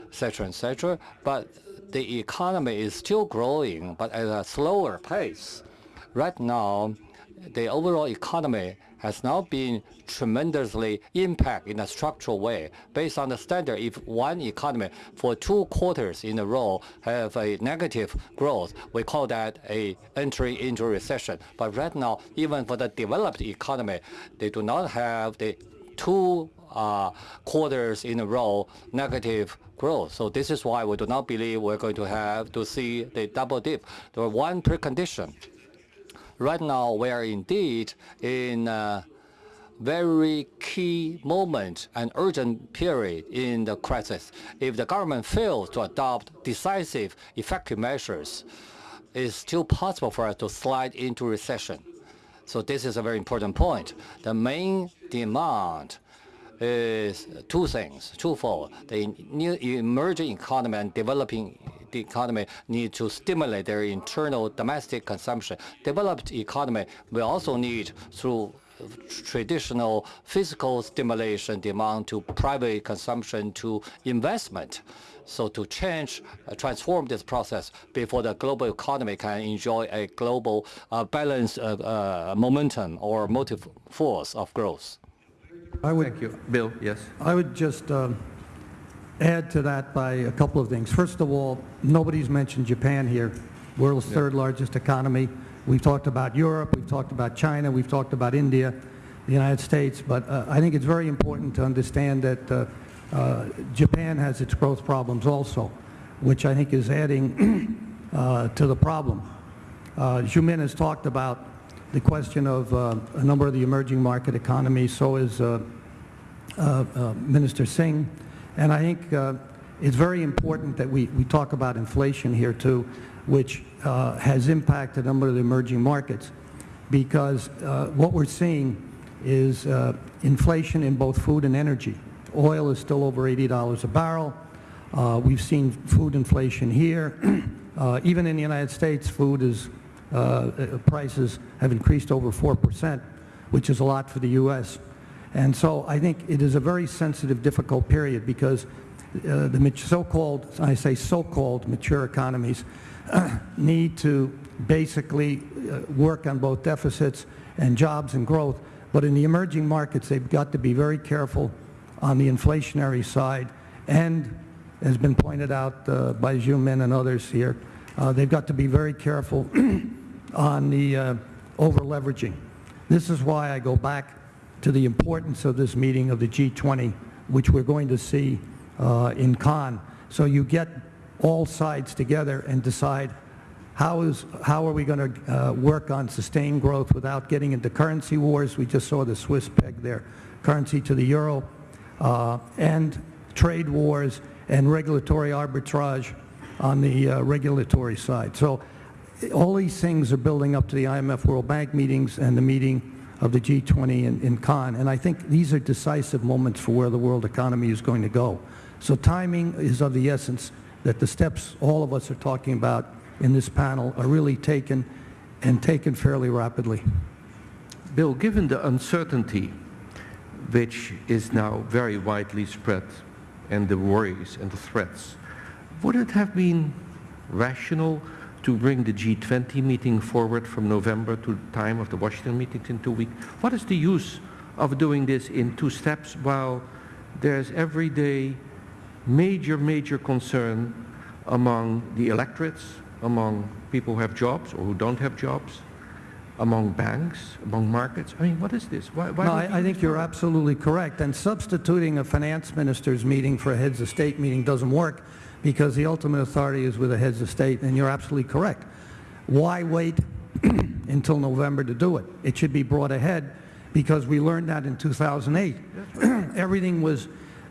etc., etc. But the economy is still growing, but at a slower pace. Right now, the overall economy has now been tremendously impacted in a structural way. Based on the standard, if one economy for two quarters in a row have a negative growth, we call that a entry into recession. But right now, even for the developed economy, they do not have the two uh, quarters in a row negative growth. So this is why we do not believe we're going to have to see the double dip. There are one precondition. Right now, we are indeed in a very key moment, an urgent period in the crisis. If the government fails to adopt decisive, effective measures, it's still possible for us to slide into recession. So this is a very important point. The main demand is two things, twofold. The new emerging economy and developing the economy need to stimulate their internal domestic consumption. Developed economy will also need through traditional fiscal stimulation demand to private consumption to investment. So to change, uh, transform this process before the global economy can enjoy a global uh, balance of uh, momentum or motive force of growth. I would, Thank you. Bill, yes? I would just um, add to that by a couple of things. First of all, nobody's mentioned Japan here, world's third largest economy. We've talked about Europe, we've talked about China, we've talked about India, the United States, but uh, I think it's very important to understand that uh, uh, Japan has its growth problems also, which I think is adding uh, to the problem. Uh, Zhu Min has talked about the question of uh, a number of the emerging market economies, so is uh, uh, uh, Minister Singh, and I think uh, it's very important that we, we talk about inflation here too, which uh, has impacted a number of the emerging markets, because what we're seeing is inflation in both food and energy. Oil is still over $80 a barrel. We've seen food inflation here. Even in the United States, food is, uh, uh, prices have increased over 4%, which is a lot for the U.S. And so I think it is a very sensitive, difficult period because uh, the so-called, I say so-called mature economies, need to basically uh, work on both deficits and jobs and growth. But in the emerging markets, they've got to be very careful on the inflationary side and has been pointed out uh, by Zhu Min and others here, uh, they've got to be very careful on the uh, over-leveraging. This is why I go back to the importance of this meeting of the G20, which we're going to see uh, in Cannes. So you get all sides together and decide how, is, how are we going to uh, work on sustained growth without getting into currency wars? We just saw the Swiss peg their currency to the euro. Uh, and trade wars and regulatory arbitrage on the uh, regulatory side. So all these things are building up to the IMF World Bank meetings and the meeting of the G20 in, in Cannes. And I think these are decisive moments for where the world economy is going to go. So timing is of the essence that the steps all of us are talking about in this panel are really taken and taken fairly rapidly. Bill, given the uncertainty which is now very widely spread and the worries and the threats, would it have been rational to bring the G20 meeting forward from November to the time of the Washington meetings in two weeks? What is the use of doing this in two steps while there's every day major, major concern among the electorates, among people who have jobs or who don't have jobs, among banks, among markets? I mean, what is this? Why, why No, I, I think you're absolutely correct. And substituting a finance minister's meeting for a heads of state meeting doesn't work because the ultimate authority is with the heads of state, and you're absolutely correct. Why wait until November to do it? It should be brought ahead because we learned that in 2008. Everything was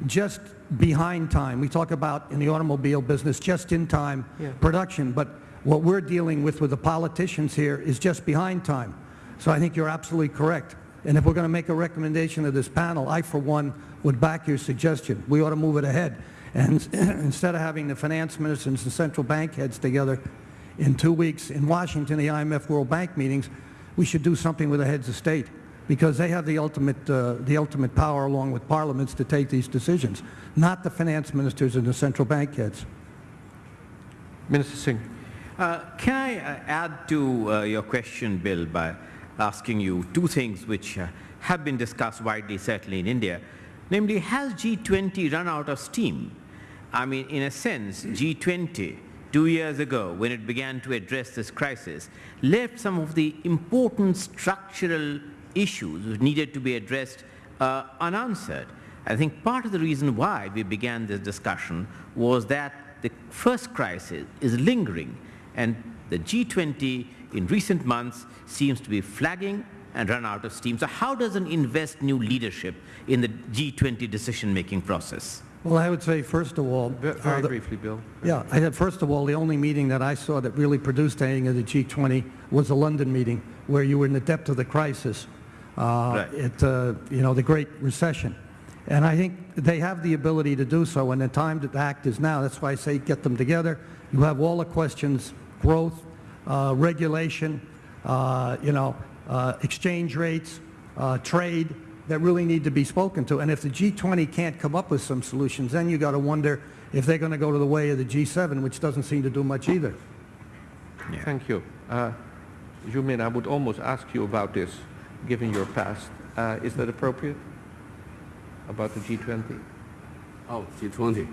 just behind time. We talk about in the automobile business just-in-time Yeah. production, but what we're dealing with with the politicians here is just behind time. So I think you're absolutely correct. And if we're going to make a recommendation to this panel, I, for one, would back your suggestion. We ought to move it ahead. And instead of having the finance ministers and central bank heads together in two weeks in Washington, the IMF World Bank meetings, we should do something with the heads of state because they have the ultimate, uh, the ultimate power along with parliaments to take these decisions, not the finance ministers and the central bank heads. Minister Singh. Uh, Can I uh, add to uh, your question, Bill, by asking you two things which uh, have been discussed widely, certainly in India. Namely, has G20 run out of steam? I mean, in a sense, G20, two years ago, when it began to address this crisis, left some of the important structural issues which needed to be addressed uh, unanswered. I think part of the reason why we began this discussion was that the first crisis is lingering and the G20 in recent months seems to be flagging and run out of steam. So how does an invest new leadership in the G20 decision-making process? Well, I would say, first of all, Ve- uh, Very the- briefly, Bill. Yeah, I had, first of all, the only meeting that I saw that really produced anything of the G20 was the London meeting, where you were in the depth of the crisis, uh, Right. it, uh, you know, the Great Recession. And I think they have the ability to do so, and the time to act is now. That's why I say get them together. You have all the questions, growth, uh, regulation, uh, you know, uh, exchange rates, uh, trade, that really need to be spoken to. And if the G20 can't come up with some solutions, then you got to wonder if they're going to go to the way of the G7, which doesn't seem to do much either. Thank you. Uh, Zhu Min, I would almost ask you about this, given your past. Uh, Is that appropriate? About the G20? Oh, G20.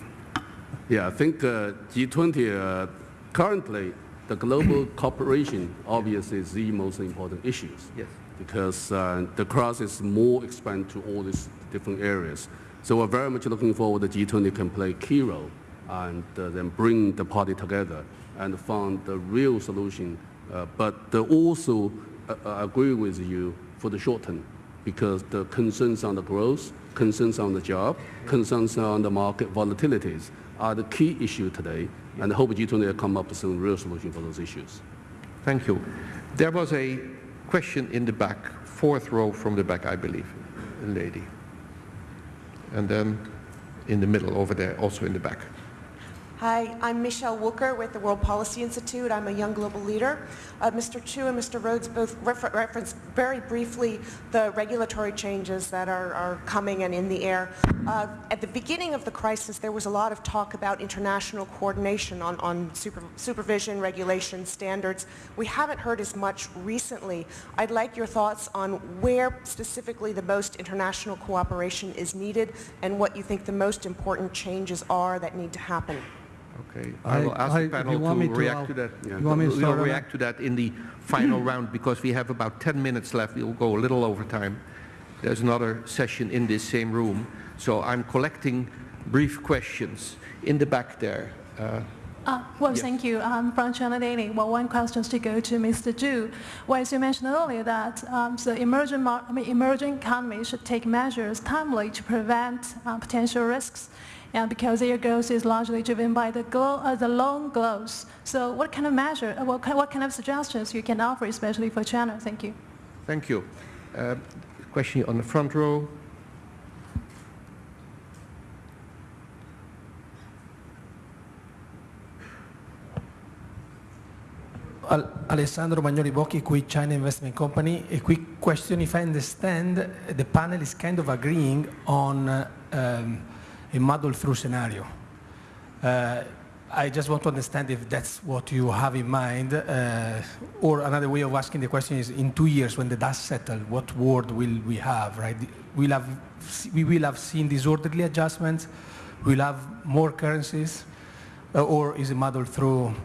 Yeah, I think uh, G20, uh, currently, the global cooperation obviously is the most important issues. Yes. Because uh, the crisis is more expand to all these different areas. So we're very much looking forward that G20 can play a key role and uh, then bring the party together and find the real solution. Uh, but also uh, uh, agree with you for the short term. because the concerns on the growth, concerns on the job, concerns on the market volatilities are the key issue today, and I hope G20 will come up with some real solution for those issues. Thank you. There was a question in the back, fourth row from the back, I believe, a lady. And then in the middle over there, also in the back. Hi, I'm Michele Wucker with the World Policy Institute. I'm a young global leader. Uh, Mr. Chu and Mr. Rhodes both refer- referenced very briefly the regulatory changes that are, are coming and in the air. Uh, at the beginning of the crisis, there was a lot of talk about international coordination on, on super, supervision, regulation, standards. We haven't heard as much recently. I'd like your thoughts on where specifically the most international cooperation is needed and what you think the most important changes are that need to happen. Okay, I will ask I- the panel to me to, react I'll- to that. You want me to We'll start on react to that in the final round because we have about 10 minutes left. We'll go a little over time. There's another session in this same room. So I'm collecting brief questions in the back there. Uh, Uh, well, Yes. thank you. I'm from China Daily. Well, one question is to go to Mr. Zhu. Well, as you mentioned earlier, that um, the emerging, I mean, emerging economies should take measures timely to prevent uh, potential risks, and because their growth is largely driven by the, glo- uh, the loan growth. So, what kind of measure, uh, what, kind, what kind of suggestions you can offer, especially for China? Thank you. Thank you. Uh, Question on the front row. Alessandro Magnoli Bocchi, qui China Investment Company. A quick question, if I understand, the panel is kind of agreeing on uh, um, a model through scenario. Uh, I just want to understand if that's what you have in mind, uh, or another way of asking the question is, in two years, when the dust settles, what world will we have, right? We'll have, we will have seen disorderly adjustments, we'll have more currencies, uh, or is it muddled through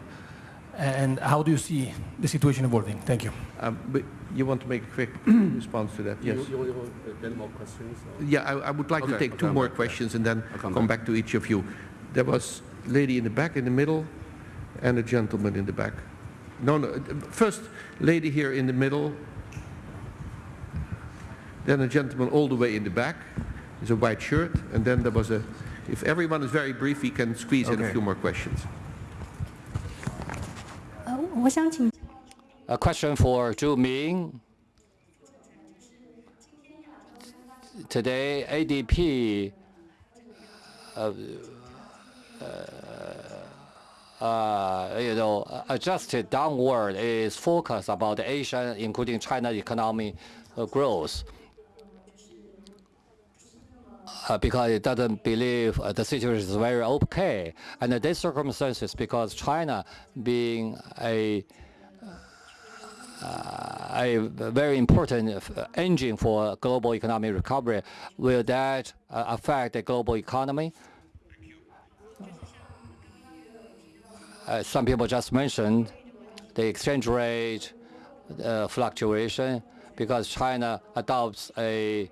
and how do you see the situation evolving? Thank you. Um, you want to make a quick response to that? Yes. You, you, you more questions? Or? Yeah, I, I, would like okay, to take okay, two I'll more back, questions and then come, come back. back. to each of you. There was a lady in the back, in the middle, and a gentleman in the back. No, no. First lady here in the middle, then a gentleman all the way in the back. It's a white shirt, and then there was a. If everyone is very brief, we can squeeze okay. in a few more questions. Uh, a question for Zhu Min. Today, ADB uh, uh, you know, adjusted downward is focused about the Asian, including China economic uh, growth. Uh, because it doesn't believe uh, the situation is very okay. And in these circumstances, because China being a a very important uh, engine for global economic recovery. Will that uh, affect the global economy? Uh, some people just mentioned the exchange rate uh, fluctuation because China adopts a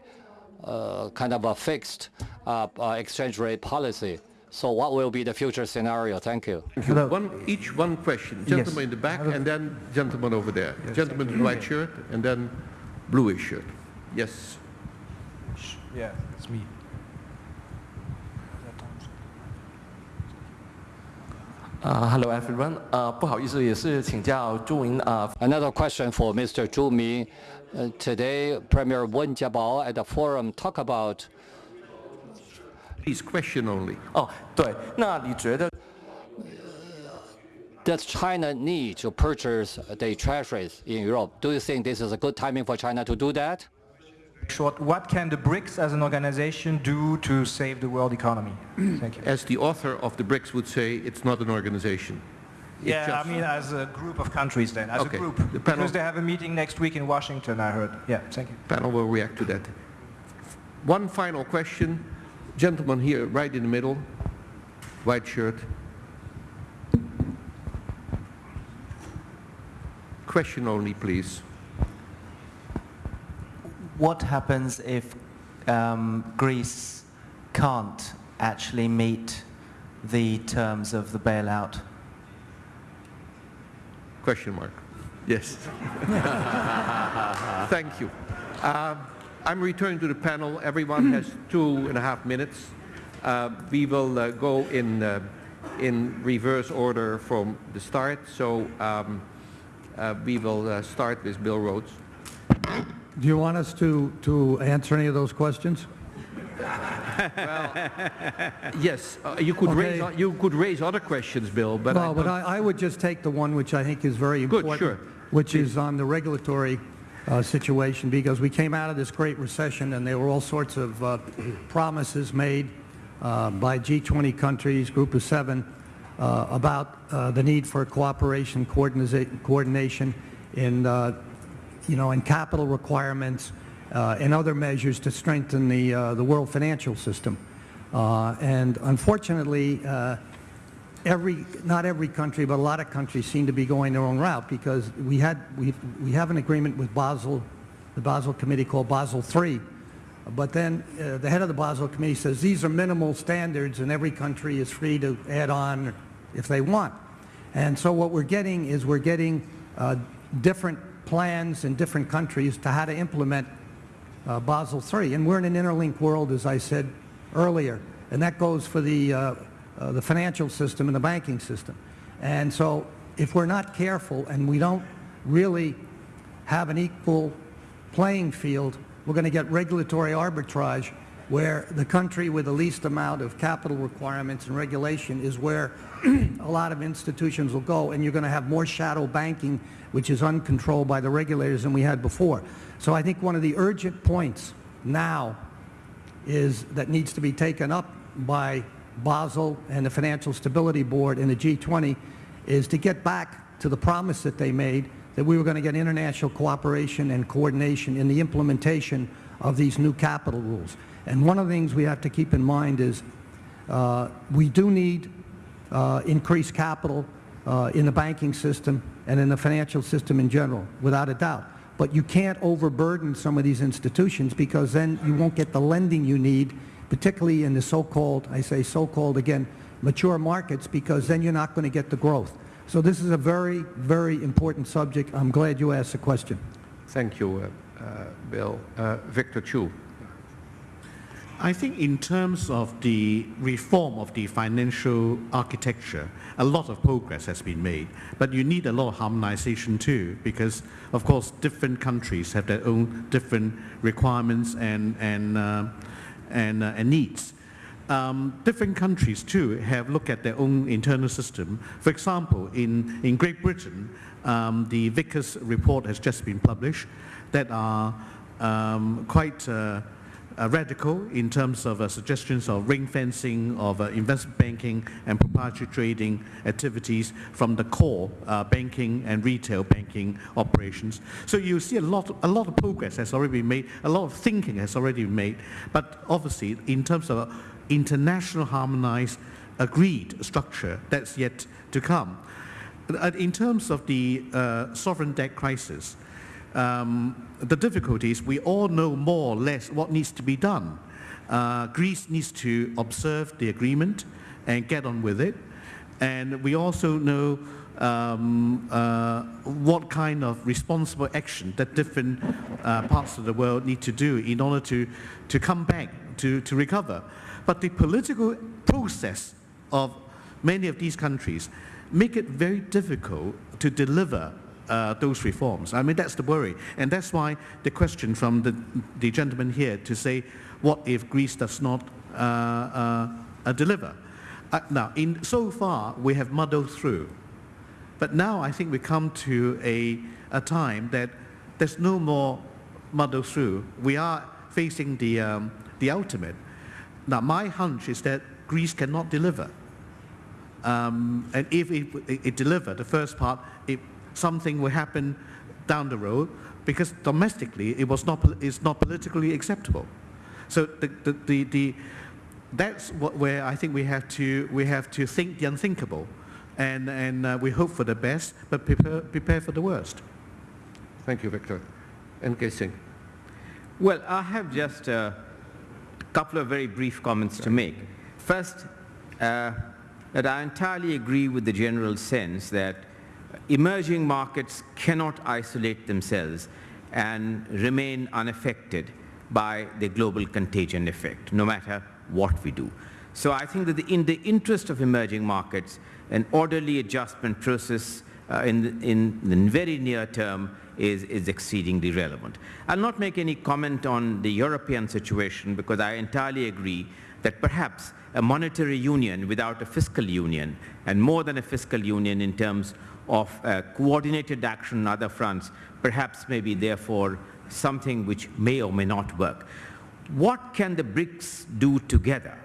uh, kind of a fixed uh, uh, exchange rate policy. So what will be the future scenario? Thank you. Hello. One, each one question. Gentleman yes. in the back Hello. and then gentleman over there. Yes, gentleman in the white shirt and then bluish shirt. Yes. Yeah, it's me. Uh, hello everyone. Uh, Another question for Mr. Zhu Min. Uh, today, Premier Wen Jiabao at the forum talked about Please, question only. 哦，对，那你觉得 does China need to purchase the treasuries in Europe? Do you think this is a good timing for China to do that? Short, what can the BRICS as an organization do to save the world economy? Thank you. As the author of the BRICS would say, it's not an organization. It's Yeah, just- I mean as a group of countries then, as Okay. a group. The panel- Because they have a meeting next week in Washington, I heard. Yeah, thank you. Panel will react to that. One final question. Gentleman here, right in the middle, white shirt. Question only, please. What happens if um, Greece can't actually meet the terms of the bailout? Question mark. Yes. Thank you. Um, I'm returning to the panel. Everyone has two and a half minutes. Uh, we will uh, go in, uh, in reverse order from the start. So um, uh, we will uh, start with Bill Rhodes. Do you want us to, to answer any of those questions? Yes, uh, you could raise Okay. o- you could raise other questions, Bill, but I but I, I would just take the one which I think is very Good, important. sure. Which is on the regulatory uh, situation, because we came out of this great recession and there were all sorts of uh, promises made uh, by G20 countries, Group of Seven, uh, about uh, the need for cooperation, coordination, in, uh, you know, in capital requirements and other measures to strengthen the, the world financial system. And unfortunately, every, not every country, but a lot of countries seem to be going their own route because we had, we, we have an agreement with Basel, the Basel Committee called Basel III. But then uh, the head of the Basel Committee says these are minimal standards and every country is free to add on if they want. And so what we're getting is we're getting uh, different plans in different countries to how to implement uh, Basel III. And we're in an interlinked world, as I said earlier, and that goes for the, uh, the financial system and the banking system. And so if we're not careful and we don't really have an equal playing field, we're going to get regulatory arbitrage where the country with the least amount of capital requirements and regulation is where a lot of institutions will go, and you're going to have more shadow banking, which is uncontrolled by the regulators than we had before. So I think one of the urgent points now is that needs to be taken up by Basel and the Financial Stability Board and the G20 is to get back to the promise that they made that we were going to get international cooperation and coordination in the implementation of these new capital rules. And one of the things we have to keep in mind is uh, we do need uh, increased capital uh, in the banking system and in the financial system in general, without a doubt. But you can't overburden some of these institutions because then you won't get the lending you need, particularly in the so-called, I say so-called again, mature markets, because then you're not going to get the growth. So this is a very, very important subject. I'm glad you asked the question. Thank you, uh, uh, Bill. Uh, Victor Chu. I think in terms of the reform of the financial architecture, a lot of progress has been made. But you need a lot of harmonization too, because of course different countries have their own different requirements and, and, uh, and, uh, and needs. Um, different countries too have looked at their own internal system. For example, in, in Great Britain, um, the Vickers report has just been published that are um, quite uh, uh, radical in terms of uh, suggestions of ring fencing of uh, investment banking and proprietary trading activities from the core uh, banking and retail banking operations. So you see a lot, a lot of progress has already been made, a lot of thinking has already been made, but obviously in terms of international harmonized agreed structure, that's yet to come. In terms of the uh, sovereign debt crisis, um, the difficulties, we all know more or less what needs to be done. Uh, Greece needs to observe the agreement and get on with it. And we also know um, uh, what kind of responsible action that different uh, parts of the world need to do in order to, to come back, to, to recover. But the political process of many of these countries make it very difficult to deliver uh, those reforms. I mean, that's the worry. And that's why the question from the, the gentleman here to say, what if Greece does not uh, uh, uh, deliver? Uh, now, in, so far, we have muddled through. But now I think we come to a, a time that there's no more muddle through. We are facing the, um, the ultimate. Now, my hunch is that Greece cannot deliver. Um, and if it, it, it deliver, the first part, it, something will happen down the road because domestically it was not, it's not politically acceptable. So the, the, the, the, that's what, where I think we have, to, we have to think the unthinkable. And, and uh, we hope for the best, but prepare, prepare for the worst. Thank you, Victor. N.K. Singh. Well, I have just a couple of very brief comments to make. First, uh, that I entirely agree with the general sense that emerging markets cannot isolate themselves and remain unaffected by the global contagion effect, no matter what we do. So I think that in the interest of emerging markets, an orderly adjustment process uh, in, the, in the very near term is, is exceedingly relevant. I'll not make any comment on the European situation because I entirely agree that perhaps a monetary union without a fiscal union, and more than a fiscal union in terms of uh, coordinated action on other fronts, perhaps maybe therefore something which may or may not work. What can the BRICS do together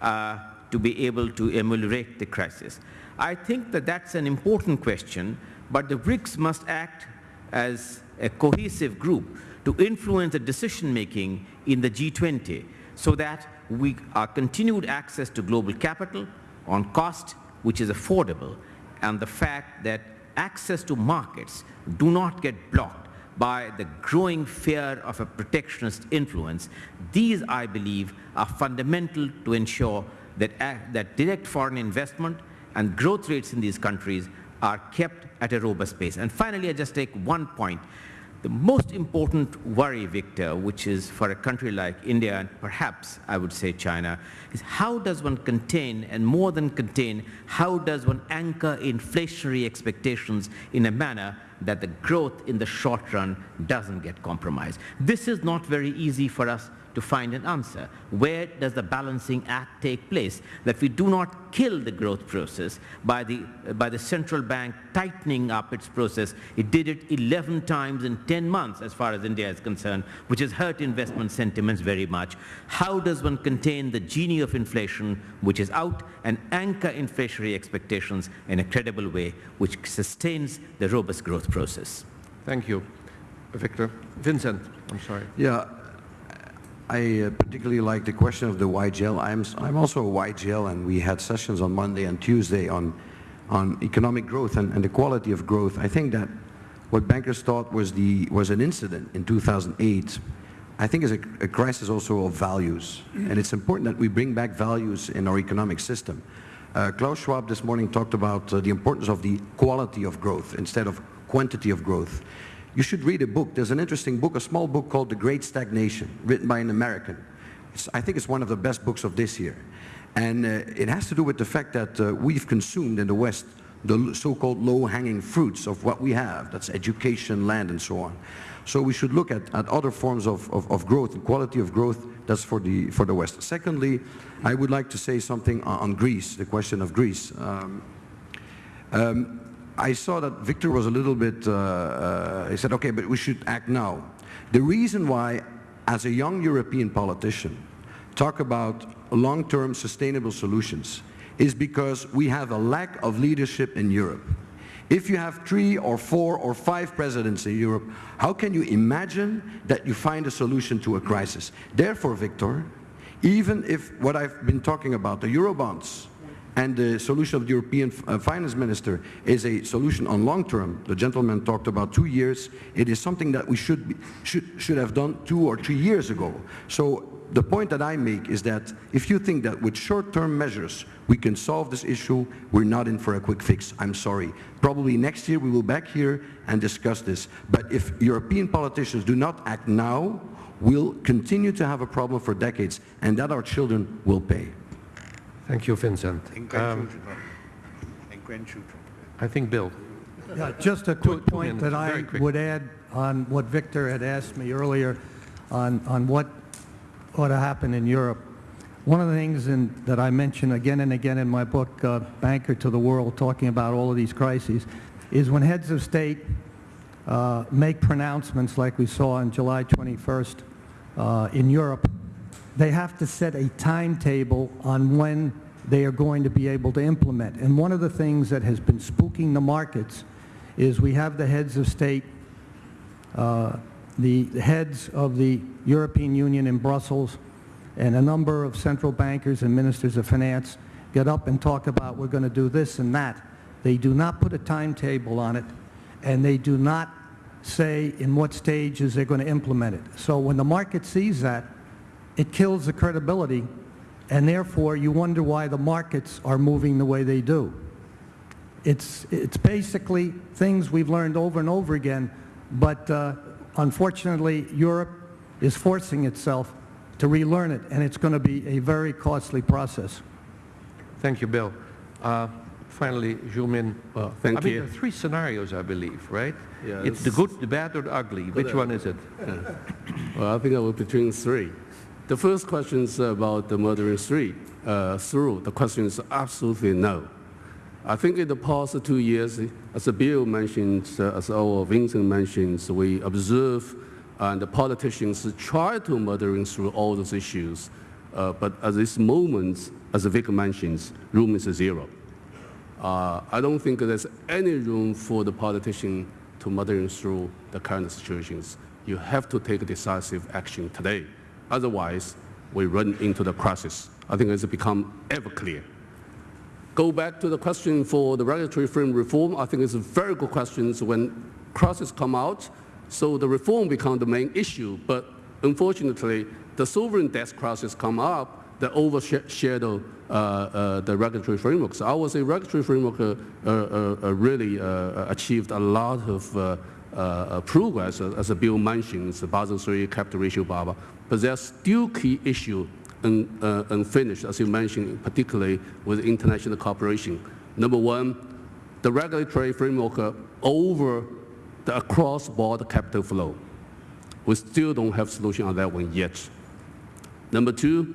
uh, to be able to ameliorate the crisis? I think that that's an important question, but the BRICS must act as a cohesive group to influence the decision making in the G20 so that we our continued access to global capital on cost which is affordable and the fact that access to markets do not get blocked by the growing fear of a protectionist influence. These, I believe, are fundamental to ensure that, uh, that direct foreign investment and growth rates in these countries are kept at a robust pace. And finally, I just take one point. The most important worry, Victor, which is for a country like India and perhaps I would say China, is how does one contain and more than contain, how does one anchor inflationary expectations in a manner that the growth in the short run doesn't get compromised. This is not very easy for us to find an answer. Where does the balancing act take place? That we do not kill the growth process by the, by the central bank tightening up its process. It did it 11 times in 10 months as far as India is concerned, which has hurt investment sentiments very much. How does one contain the genie of inflation, which is out, and anchor inflationary expectations in a credible way, which sustains the robust growth process? Thank you. Victor. Vincent, I'm sorry. Yeah, I uh, particularly like the question of the YGL. I'm, I'm also a YGL, and we had sessions on Monday and Tuesday on, on economic growth and, and the quality of growth. I think that what bankers thought was, the, was an incident in 2008, I think is a, a crisis also of values. And it's important that we bring back values in our economic system. Uh, Klaus Schwab this morning talked about uh, the importance of the quality of growth instead of quantity of growth. You should read a book. There's an interesting book, a small book called The Great Stagnation, written by an American. It's, I think it's one of the best books of this year. And uh, it has to do with the fact that uh, we've consumed in the West the so-called low-hanging fruits of what we have. That's education, land, and so on. So we should look at, at other forms of, of, of growth and quality of growth. That's for the, for the West. Secondly, I would like to say something on, Greece, the question of Greece. Um, um, I saw that Victor was a little bit, uh, uh, he said, okay, but we should act now. The reason why, as a young European politician, talk about long-term sustainable solutions is because we have a lack of leadership in Europe. If you have three or four or five presidents in Europe, how can you imagine that you find a solution to a crisis? Therefore, Victor, even if what I've been talking about, the Eurobonds, and the solution of the European uh, finance minister is a solution on long term. The gentleman talked about two years. It is something that we should, be, should, should have done two or three years ago. So the point that I make is that if you think that with short-term measures we can solve this issue, we're not in for a quick fix. I'm sorry. Probably next year we will back here and discuss this. But if European politicians do not act now, we'll continue to have a problem for decades, and that our children will pay. Thank you, Vincent. Um, I think Bill. Yeah, just a quick two point that I would add on what Victor had asked me earlier on, on what ought to happen in Europe. One of the things in, that I mention again and again in my book, uh, Banker to the World, talking about all of these crises, is when heads of state uh, make pronouncements like we saw on July 21st uh, in Europe, they have to set a timetable on when they are going to be able to implement. And one of the things that has been spooking the markets is we have the heads of state, uh, the heads of the European Union in Brussels, and a number of central bankers and ministers of finance get up and talk about we're going to do this and that. They do not put a timetable on it, and they do not say in what stages they're going to implement it. So when the market sees that, it kills the credibility, and therefore you wonder why the markets are moving the way they do. It's, it's basically things we've learned over and over again, but uh, unfortunately Europe is forcing itself to relearn it, and it's going to be a very costly process. Thank you, Bill. Uh, finally, Zhu Well, thank I mean, you. there are three scenarios, I believe, right? Yeah, it's the good, the bad, or the ugly. Which one is it? Well, I think I will between three. The first question is about the murdering three, uh, through. The question is absolutely no. I think in the past two years, as Bill mentioned, uh, as our Vincent mentions, we observe and the politicians try to murdering through all those issues. Uh, but at this moment, as Vic mentions, room is zero. Uh, I don't think there's any room for the politician to muddling through the current situations. You have to take decisive action today. Otherwise, we run into the crisis. I think it's become ever clear. Go back to the question for the regulatory frame reform. I think it's a very good question when crisis come out. So the reform becomes the main issue. But unfortunately, the sovereign debt crisis come up that overshadow uh, uh, the regulatory framework. So I would say regulatory framework uh, uh, uh really uh, achieved a lot of progress, as Bill mentioned, the Basel III capital ratio, blah, blah. But there are still key issues un, unfinished, as you mentioned, particularly with international cooperation. Number one, the regulatory framework over the across-border capital flow. We still don't have solution on that one yet. Number two,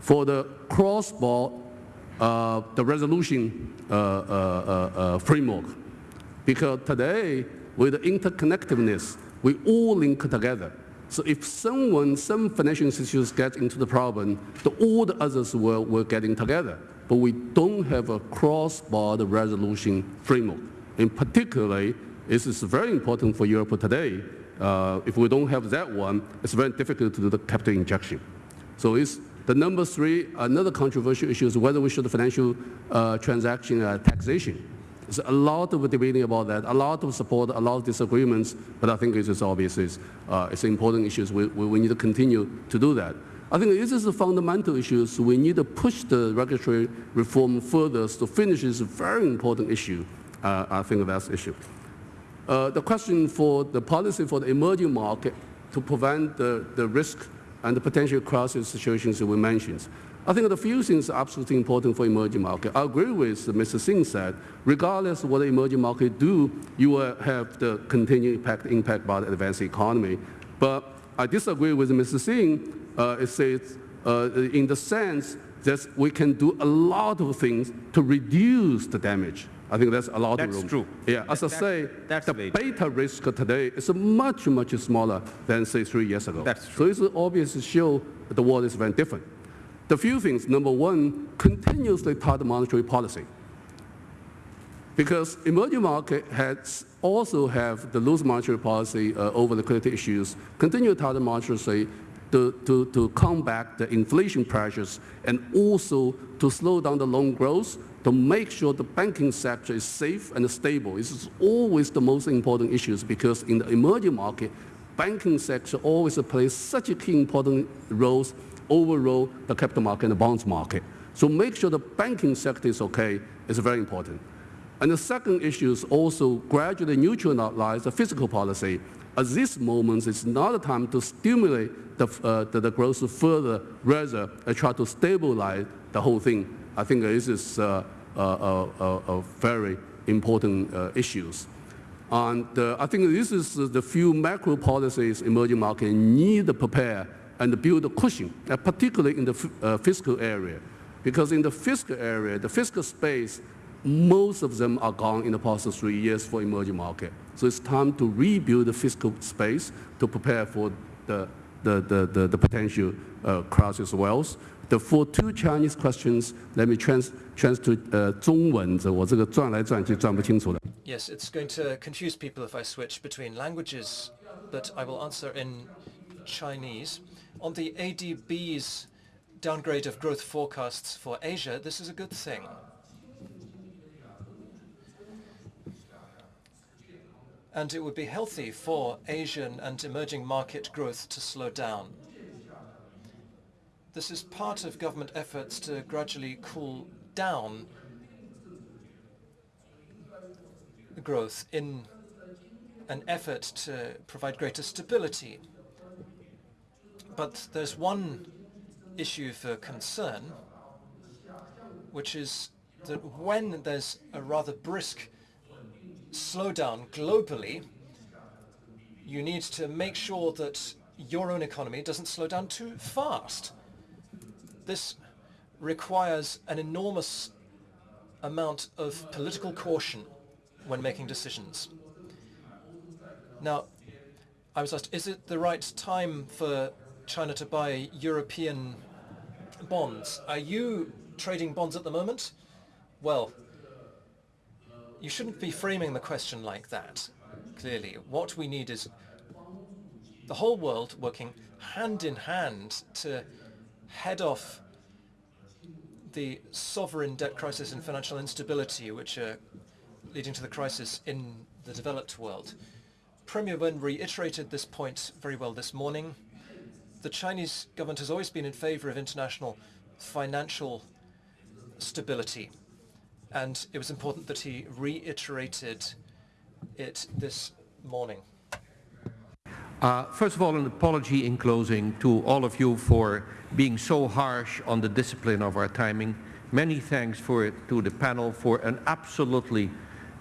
for the cross-border, uh, the resolution uh, uh, uh, uh, framework, because today, with the interconnectedness, we all link together. So if someone, some financial institutions get into the problem, the, all the others will, will get in together. But we don't have a cross-border resolution framework. In particularly, this is very important for Europe today. Uh, if we don't have that one, it's very difficult to do the capital injection. So it's the number three, another controversial issue is whether we should financial uh, transaction uh, taxation. There's a lot of debating about that, a lot of support, a lot of disagreements, but I think it is obvious it's, uh, it's important issues. We, we, need to continue to do that. I think this is a fundamental issue. So we need to push the regulatory reform further to finish this very important issue. Uh, I think that's the issue. Uh, the question for the policy for the emerging market to prevent the, the risk and the potential crisis situations that we mentioned. I think the few things are absolutely important for emerging market. I agree with Mr. Singh said, regardless of what the emerging market do, you will have the continued impact, impact by the advanced economy. But I disagree with Mr. Singh. Uh, it says, uh, in the sense that we can do a lot of things to reduce the damage. I think that's a lot that's of room. That's true. Yeah, as I say, the beta risk today is much, much smaller than, say, three years ago. That's true. So it's obvious to show the world is very different. The few things, number one, continuously tight monetary policy. Because emerging market has also have the loose monetary policy uh, over liquidity issues, continue tight monetary to, to, to combat the inflation pressures and also to slow down the loan growth to make sure the banking sector is safe and stable. This is always the most important issues because in the emerging market, banking sector always plays such a key important roles overall the capital market and the bonds market. So make sure the banking sector is okay is very important. And the second issue is also gradually neutralize the fiscal policy. At this moment, it's not a time to stimulate the, uh, the, the, growth further, rather uh, try to stabilize the whole thing. I think this is uh, uh, very important uh, issues. And uh, I think this is the few macro policies emerging markets need to prepare and build a cushion, particularly in the fiscal area. Because in the fiscal area, the fiscal space, most of them are gone in the past three years for emerging market. So it's time to rebuild the fiscal space to prepare for the, the, the, the, the potential uh, crisis wealth. The for two Chinese questions, let me trans trans to uh, 中文，这我这个转来转去转不清楚的。Yes, it's going to confuse people if I switch between languages, but I will answer in Chinese. On the ADB's downgrade of growth forecasts for Asia, this is a good thing. And it would be healthy for Asian and emerging market growth to slow down. This is part of government efforts to gradually cool down growth in an effort to provide greater stability But there's one issue for concern, which is that when there's a rather brisk slowdown globally, you need to make sure that your own economy doesn't slow down too fast. This requires an enormous amount of political caution when making decisions. Now, I was asked, is it the right time for China to buy European bonds? Are you trading bonds at the moment? Well, you shouldn't be framing the question like that, clearly. What we need is the whole world working hand in hand to head off the sovereign debt crisis and financial instability which are leading to the crisis in the developed world. Premier Wen reiterated this point very well this morning. The Chinese government has always been in favor of international financial stability and it was important that he reiterated it this morning. Uh, first of all, an apology in closing to all of you for being so harsh on the discipline of our timing. Many thanks for, to the panel for an absolutely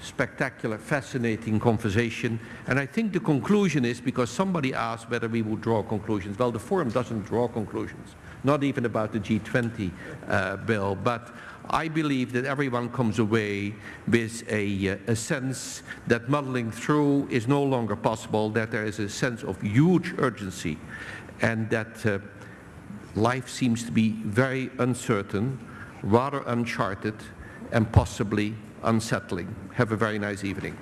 spectacular, fascinating conversation. And I think the conclusion is, because somebody asked whether we would draw conclusions. Well, the forum doesn't draw conclusions, not even about the G20 uh, bill. But I believe that everyone comes away with a, uh, a, sense that muddling through is no longer possible, that there is a sense of huge urgency, and that uh, life seems to be very uncertain, rather uncharted, and possibly unsettling. Have a very nice evening.